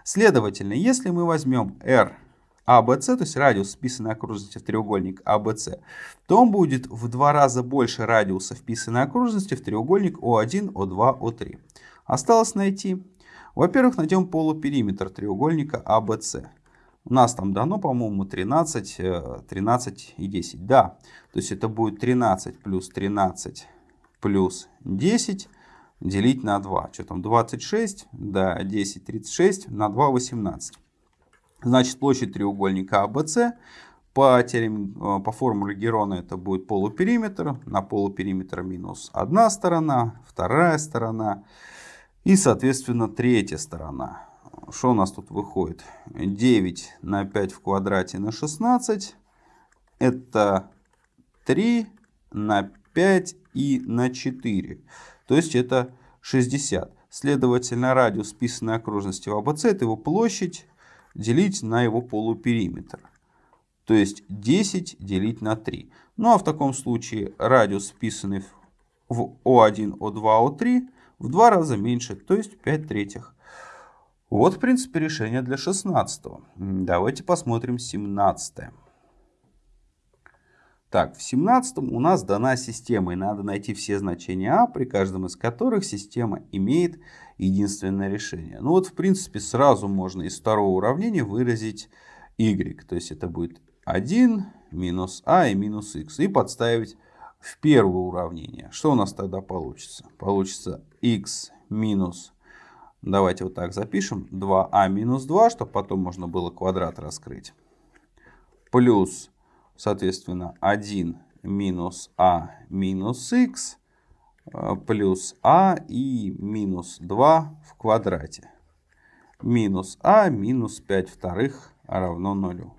Следовательно, если мы возьмем R ABC, то есть радиус вписанной окружности в треугольник ABC, то он будет в два раза больше радиуса вписанной окружности в треугольник O1, O2, O3. Осталось найти. Во-первых, найдем полупериметр треугольника ABC. У нас там дано, по-моему, 13, 13 и 10. Да, то есть это будет 13 плюс 13 плюс 10 делить на 2. Что там, 26, да, 10, 36, на 2, 18. Значит, площадь треугольника ABC по, теореме, э, по формуле Герона это будет полупериметр. На полупериметр минус одна сторона, вторая сторона и, соответственно, третья сторона. Что у нас тут выходит? 9 на 5 в квадрате на 16. Это 3 на 5 и на 4. То есть это 60. Следовательно, радиус списанной окружности в АБЦ это его площадь делить на его полупериметр. То есть 10 делить на 3. Ну а в таком случае радиус, вписанный в О1, О2, О3 в два раза меньше, то есть 5 третьих. Вот, в принципе, решение для 16. Давайте посмотрим 17. Так, в 17 у нас дана система, и надо найти все значения а, при каждом из которых система имеет единственное решение. Ну вот, в принципе, сразу можно из второго уравнения выразить y. То есть это будет 1 минус а и минус x. И подставить в первое уравнение. Что у нас тогда получится? Получится x минус, давайте вот так запишем, 2а а минус 2, чтобы потом можно было квадрат раскрыть. Плюс, соответственно, 1 минус а минус x Э, плюс а и минус 2 в квадрате. Минус а минус 5 вторых равно нулю.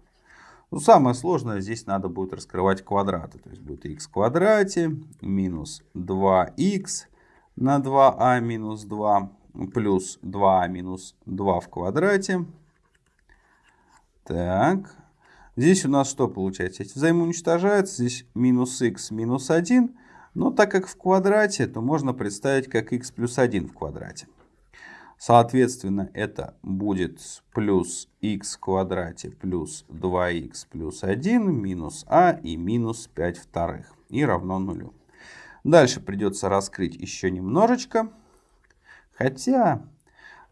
Ну, самое сложное здесь надо будет раскрывать квадраты. То есть будет x в квадрате минус 2x на 2а а минус 2 плюс 2а а минус 2 в квадрате. Так. Здесь у нас что получается? Эти взаимоуничтожаются. Здесь минус x минус 1 но так как в квадрате, то можно представить как x плюс 1 в квадрате. Соответственно, это будет плюс x в квадрате плюс 2x плюс 1 минус а и минус 5 вторых. И равно нулю. Дальше придется раскрыть еще немножечко. Хотя,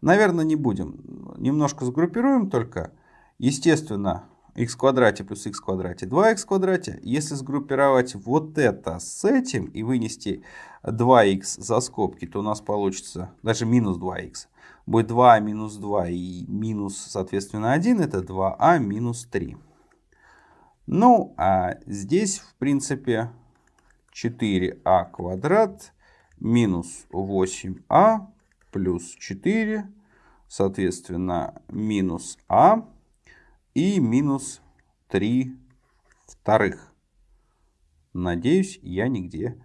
наверное, не будем. Немножко сгруппируем только. Естественно, x в квадрате плюс x в квадрате 2x в квадрате. Если сгруппировать вот это с этим и вынести 2x за скобки, то у нас получится даже минус 2x. Будет 2а минус 2 и минус, соответственно, 1, это 2а минус 3. Ну, а здесь, в принципе, 4а квадрат минус 8а плюс 4, соответственно, минус а и минус 3 вторых. Надеюсь, я нигде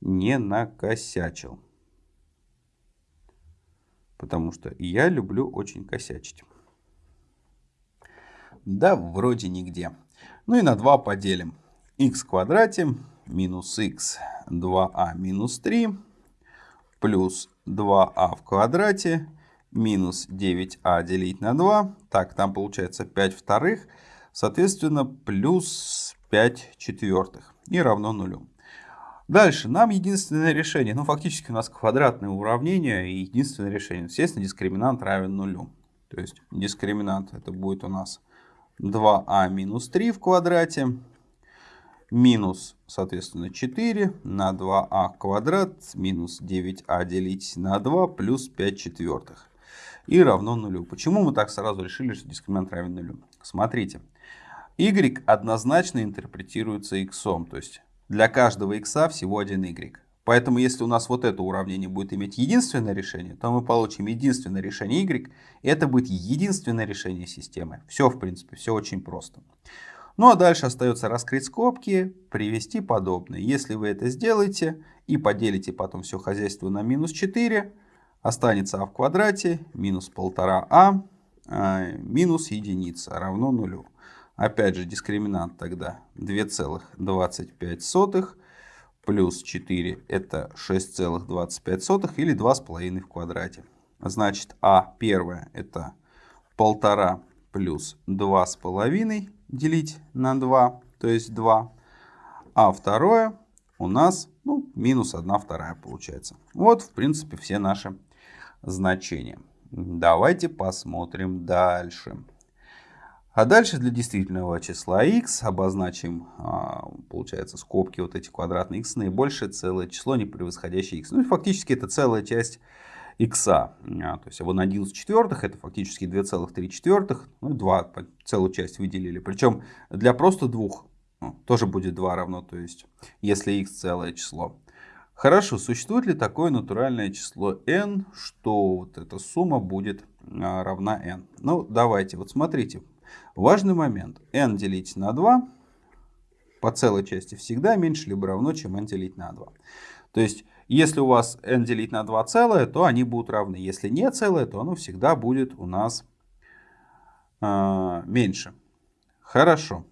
не накосячил. Потому что я люблю очень косячить. Да, вроде нигде. Ну и на 2 поделим. х в квадрате минус х 2а минус 3 плюс 2а в квадрате минус 9а делить на 2. Так, там получается 5 вторых. Соответственно, плюс 5 четвертых. И равно нулю. Дальше, нам единственное решение, ну фактически у нас квадратное уравнение и единственное решение. Естественно, дискриминант равен нулю. То есть дискриминант это будет у нас 2а минус 3 в квадрате минус, соответственно, 4 на 2а квадрат минус 9а делить на 2 плюс 5 четвертых. И равно нулю. Почему мы так сразу решили, что дискриминант равен нулю? Смотрите. y однозначно интерпретируется x. То есть для каждого x всего один y. Поэтому если у нас вот это уравнение будет иметь единственное решение, то мы получим единственное решение y. Это будет единственное решение системы. Все, в принципе, все очень просто. Ну а дальше остается раскрыть скобки, привести подобное. Если вы это сделаете и поделите потом все хозяйство на минус 4, останется а в квадрате минус 1,5а а, минус единица равно нулю. Опять же, дискриминант тогда 2,25 плюс 4 это 6,25 или 2,5 в квадрате. Значит, а первое это 1,5 плюс 2,5 делить на 2, то есть 2. А второе у нас ну, минус 1 вторая получается. Вот, в принципе, все наши значения. Давайте посмотрим дальше. А дальше для действительного числа x обозначим, а, получается, скобки вот эти квадратные x наибольшее целое число, не превосходящее x. Ну и фактически это целая часть x. А, то есть вот 11 четвертых это фактически 2,3 четвертых. Ну 2 целую часть выделили. Причем для просто двух ну, тоже будет 2 равно. То есть если x целое число. Хорошо, существует ли такое натуральное число n, что вот эта сумма будет а, равна n? Ну давайте, вот смотрите. Важный момент. n делить на 2 по целой части всегда меньше либо равно, чем n делить на 2. То есть, если у вас n делить на 2 целое, то они будут равны. Если не целое, то оно всегда будет у нас э, меньше. Хорошо.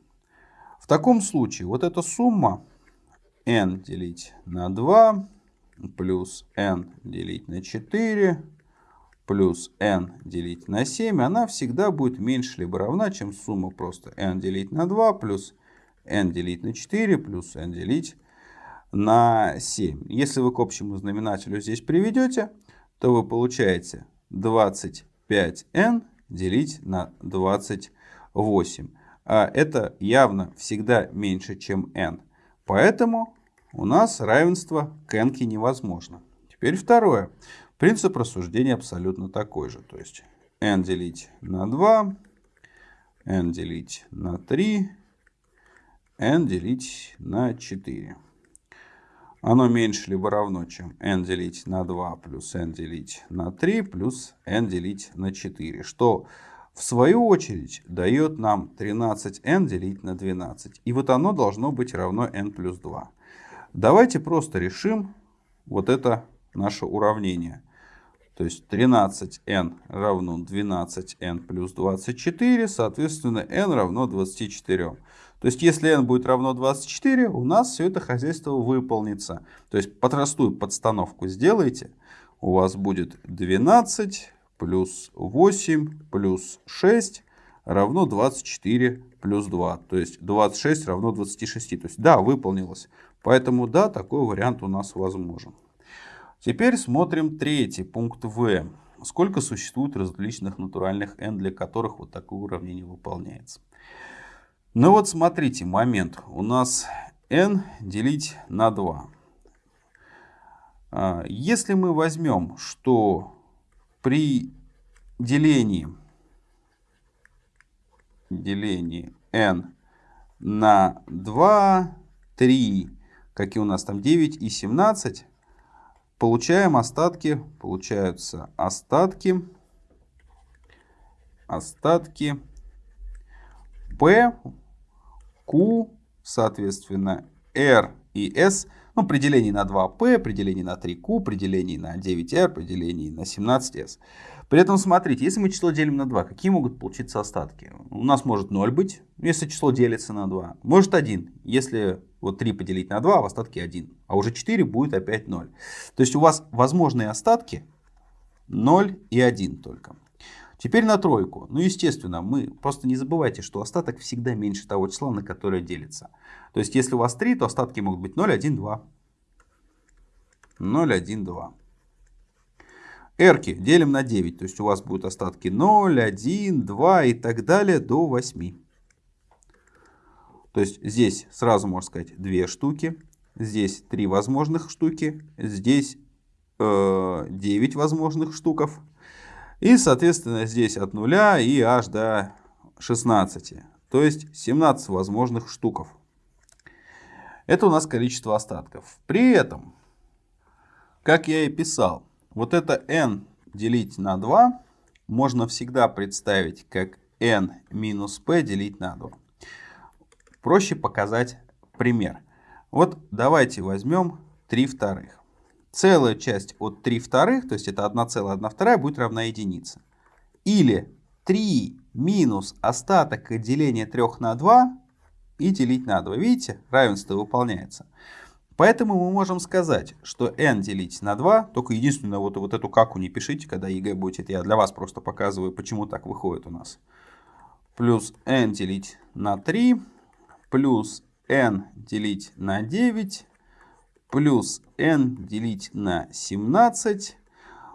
В таком случае вот эта сумма n делить на 2 плюс n делить на 4 плюс n делить на 7, она всегда будет меньше либо равна, чем сумма просто n делить на 2 плюс n делить на 4 плюс n делить на 7. Если вы к общему знаменателю здесь приведете, то вы получаете 25n делить на 28. А это явно всегда меньше, чем n. Поэтому у нас равенство к n невозможно. Теперь второе. Принцип рассуждения абсолютно такой же. То есть n делить на 2, n делить на 3, n делить на 4. Оно меньше либо равно, чем n делить на 2 плюс n делить на 3 плюс n делить на 4. Что в свою очередь дает нам 13n делить на 12. И вот оно должно быть равно n плюс 2. Давайте просто решим вот это наше уравнение. То есть 13n равно 12n плюс 24, соответственно n равно 24. То есть если n будет равно 24, у нас все это хозяйство выполнится. То есть простую подстановку сделайте. У вас будет 12 плюс 8 плюс 6 равно 24 плюс 2. То есть 26 равно 26. То есть да, выполнилось. Поэтому да, такой вариант у нас возможен. Теперь смотрим третий пункт В. Сколько существует различных натуральных n, для которых вот такое уравнение выполняется. Ну вот смотрите, момент. У нас n делить на 2. А, если мы возьмем, что при делении, делении n на 2, 3, какие у нас там 9 и 17, получаем остатки, получаются остатки, остатки P, Q, соответственно, R и S, ну, при делении на 2P, при делении на 3Q, при делении на 9R, при делении на 17S. При этом, смотрите, если мы число делим на 2, какие могут получиться остатки? У нас может 0 быть, если число делится на 2. Может 1, если вот 3 поделить на 2, а в остатке 1. А уже 4 будет опять 0. То есть у вас возможные остатки 0 и 1 только. Теперь на тройку. Ну, естественно, мы просто не забывайте, что остаток всегда меньше того числа, на которое делится. То есть, если у вас 3, то остатки могут быть 0, 1, 2. 0, 1, 2. Эрки делим на 9, то есть у вас будут остатки 0, 1, 2 и так далее до 8. То есть здесь сразу можно сказать 2 штуки, здесь 3 возможных штуки, здесь э, 9 возможных штуков. И, соответственно, здесь от 0 и аж до 16. То есть 17 возможных штуков. Это у нас количество остатков. При этом, как я и писал, вот это n делить на 2 можно всегда представить как n минус p делить на 2. Проще показать пример. Вот давайте возьмем 3 вторых. Целая часть от 3 вторых, то есть это 1,1 вторая, будет равна единице. Или 3 минус остаток деления 3 на 2 и делить на 2. Видите, равенство выполняется. Поэтому мы можем сказать, что n делить на 2, только единственное, вот, вот эту каку не пишите, когда ЕГЭ будет, это я для вас просто показываю, почему так выходит у нас. Плюс n делить на 3, плюс n делить на 9, плюс n делить на 17.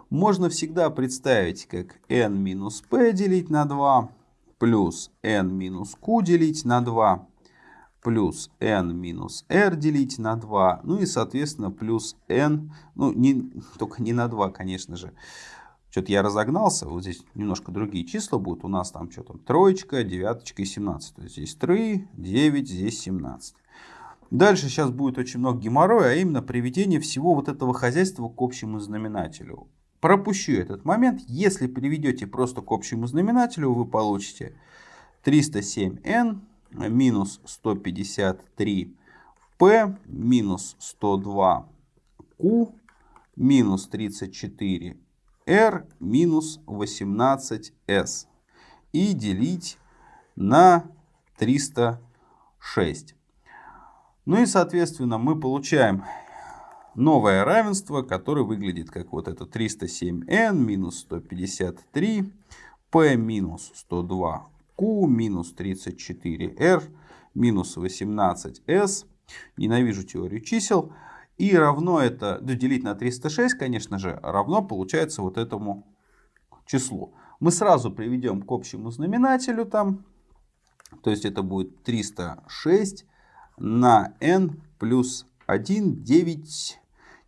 Можно всегда представить, как n минус p делить на 2, плюс n минус q делить на 2, плюс n минус r делить на 2, ну и, соответственно, плюс n, ну, не, только не на 2, конечно же. Что-то я разогнался, вот здесь немножко другие числа будут. У нас там что то троечка, девяточка и 17. То есть здесь 3, 9, здесь 17. Дальше сейчас будет очень много геморроя, а именно приведение всего вот этого хозяйства к общему знаменателю. Пропущу этот момент. Если приведете просто к общему знаменателю, вы получите 307n минус 153 P минус 102 Q минус 34 R минус 18 S и делить на 306. Ну и соответственно мы получаем новое равенство, которое выглядит как вот это 307n минус 153 p минус 102 q минус 34r минус 18s. Ненавижу теорию чисел. И равно это, делить на 306, конечно же, равно получается вот этому числу. Мы сразу приведем к общему знаменателю там. То есть это будет 306 на n плюс 1, 9,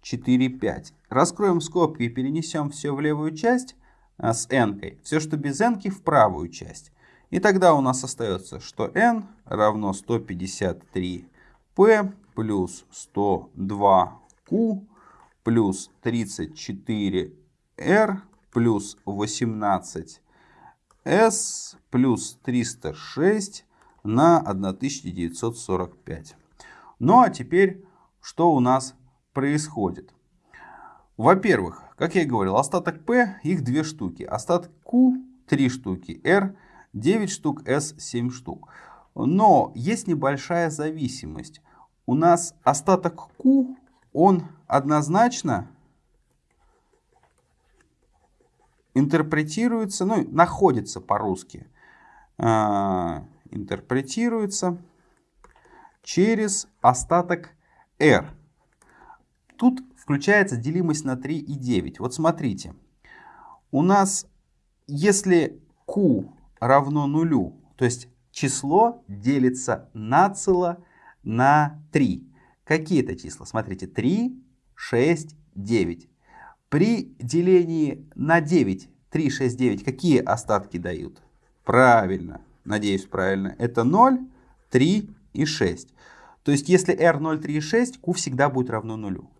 4, 5. Раскроем скобки и перенесем все в левую часть а, с n. -кой. Все, что без n в правую часть. И тогда у нас остается, что n равно 153p плюс 102q плюс 34r плюс 18s плюс 306 на 1945. Ну а теперь что у нас происходит? Во-первых, как я и говорил, остаток P, их две штуки. Остаток Q, три штуки. R 9 штук, S 7 штук. Но есть небольшая зависимость. У нас остаток Q, он однозначно интерпретируется, ну, находится по-русски, э, интерпретируется через остаток R. Тут включается делимость на 3 и 9. Вот смотрите, у нас, если Q равно нулю. То есть число делится нацело на 3. Какие это числа? Смотрите, 3, 6, 9. При делении на 9 3, 6, 9 какие остатки дают? Правильно, надеюсь, правильно. Это 0, 3 и 6. То есть, если r 0, 3 и 6, q всегда будет равно нулю.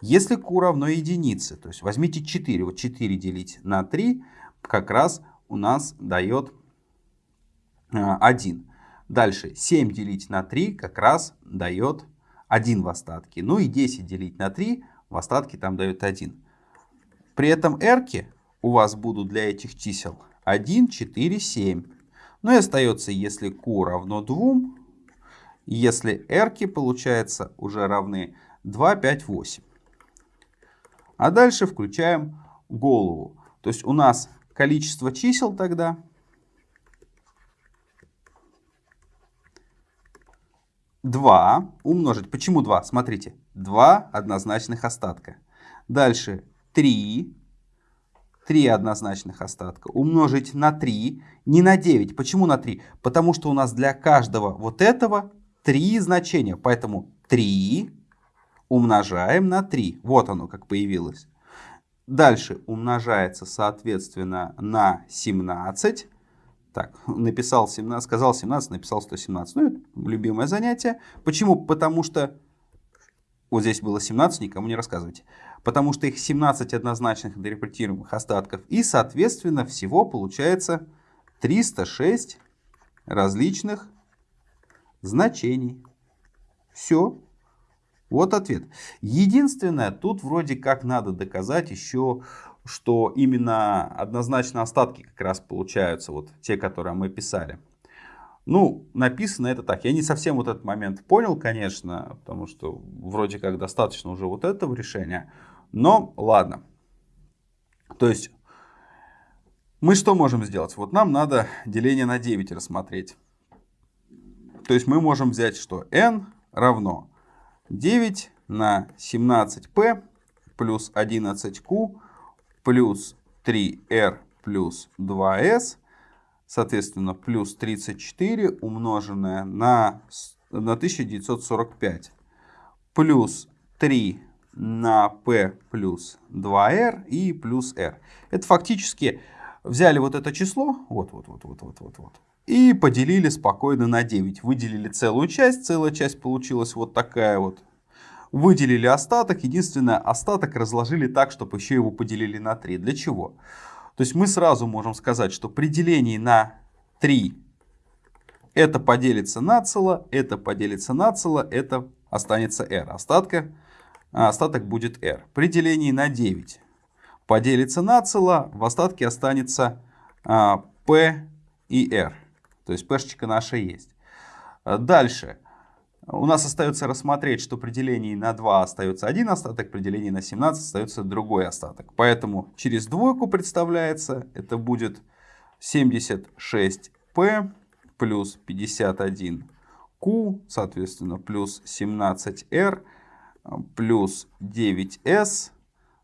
Если q равно единице, то есть возьмите 4, вот 4 делить на 3, как раз у нас дает 1. Дальше 7 делить на 3 как раз дает 1 в остатке. Ну и 10 делить на 3 в остатке там дает 1. При этом r у вас будут для этих чисел 1, 4, 7. Ну и остается, если q равно 2, если r получается уже равны 2, 5, 8. А дальше включаем голову. То есть у нас количество чисел тогда два умножить. Почему два? Смотрите. Два однозначных остатка. Дальше три. Три однозначных остатка. Умножить на 3, не на 9. Почему на 3? Потому что у нас для каждого вот этого три значения. Поэтому 3 умножаем на 3. Вот оно как появилось. Дальше умножается, соответственно, на 17. Так, написал 17, сказал 17, написал 117. Ну, это любимое занятие. Почему? Потому что вот здесь было 17, никому не рассказывайте. Потому что их 17 однозначных интерпретируемых остатков. И, соответственно, всего получается 306 различных значений. Все. Вот ответ. Единственное, тут вроде как надо доказать еще, что именно однозначно остатки как раз получаются, вот те, которые мы писали. Ну, написано это так. Я не совсем вот этот момент понял, конечно, потому что вроде как достаточно уже вот этого решения. Но ладно. То есть, мы что можем сделать? Вот нам надо деление на 9 рассмотреть. То есть, мы можем взять что? n равно 9 на 17p плюс 11q плюс 3r плюс 2s, соответственно, плюс 34 умноженное на, на 1945 плюс 3 на p плюс 2r и плюс r. Это фактически взяли вот это число, вот, вот, вот, вот, вот, вот, вот, и поделили спокойно на 9. Выделили целую часть, целая часть получилась вот такая вот. Выделили остаток, единственное, остаток разложили так, чтобы еще его поделили на 3. Для чего? То есть мы сразу можем сказать, что при делении на 3 это поделится на цело, это поделится на цело, это останется r. Остатка, остаток будет r. При делении на 9 поделится на цело, в остатке останется а, p и r. То есть пешечка наша есть. А дальше. У нас остается рассмотреть, что при делении на 2 остается один остаток, при делении на 17 остается другой остаток. Поэтому через двойку представляется, это будет 76p плюс 51q, соответственно, плюс 17r плюс 9s,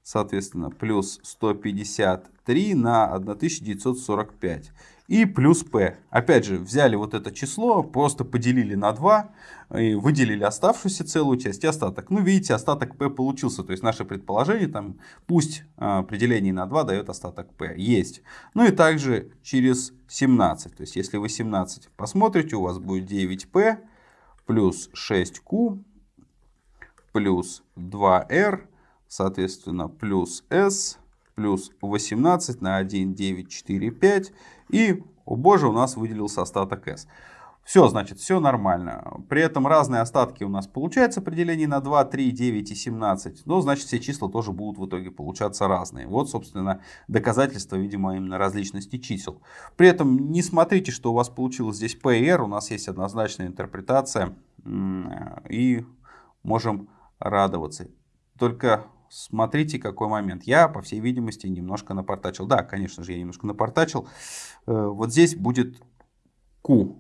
соответственно, плюс 153 на 1945 и плюс p. Опять же, взяли вот это число, просто поделили на 2, и выделили оставшуюся целую часть и остаток. Ну, видите, остаток p получился. То есть, наше предположение, там, пусть а, при делении на 2 дает остаток p. Есть. Ну и также через 17. То есть, если вы 17 посмотрите, у вас будет 9p плюс 6q плюс 2r, соответственно, плюс s плюс 18 на 1, 9, 4, 5. И, о боже, у нас выделился остаток s. Все, значит, все нормально. При этом разные остатки у нас получаются при делении на 2, 3, 9 и 17. Но, значит, все числа тоже будут в итоге получаться разные. Вот, собственно, доказательство, видимо, именно различности чисел. При этом не смотрите, что у вас получилось здесь P и R. У нас есть однозначная интерпретация. И можем радоваться. Только смотрите, какой момент. Я, по всей видимости, немножко напортачил. Да, конечно же, я немножко напортачил. Э, вот здесь будет Q.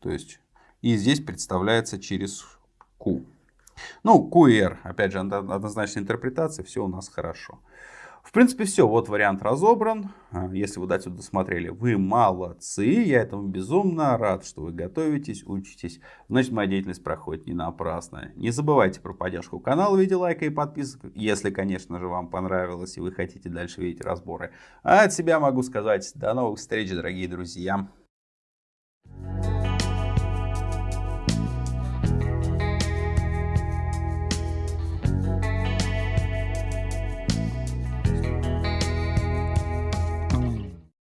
То есть, и здесь представляется через Q. Ну, Q и R, опять же, однозначная интерпретация, все у нас хорошо. В принципе, все. Вот вариант разобран. А, если вы до сюда досмотрели, вы молодцы. Я этому безумно рад, что вы готовитесь, учитесь. Значит, моя деятельность проходит не напрасно. Не забывайте про поддержку канала в виде лайка и подписок, если, конечно же, вам понравилось и вы хотите дальше видеть разборы. А от себя могу сказать, до новых встреч, дорогие друзья.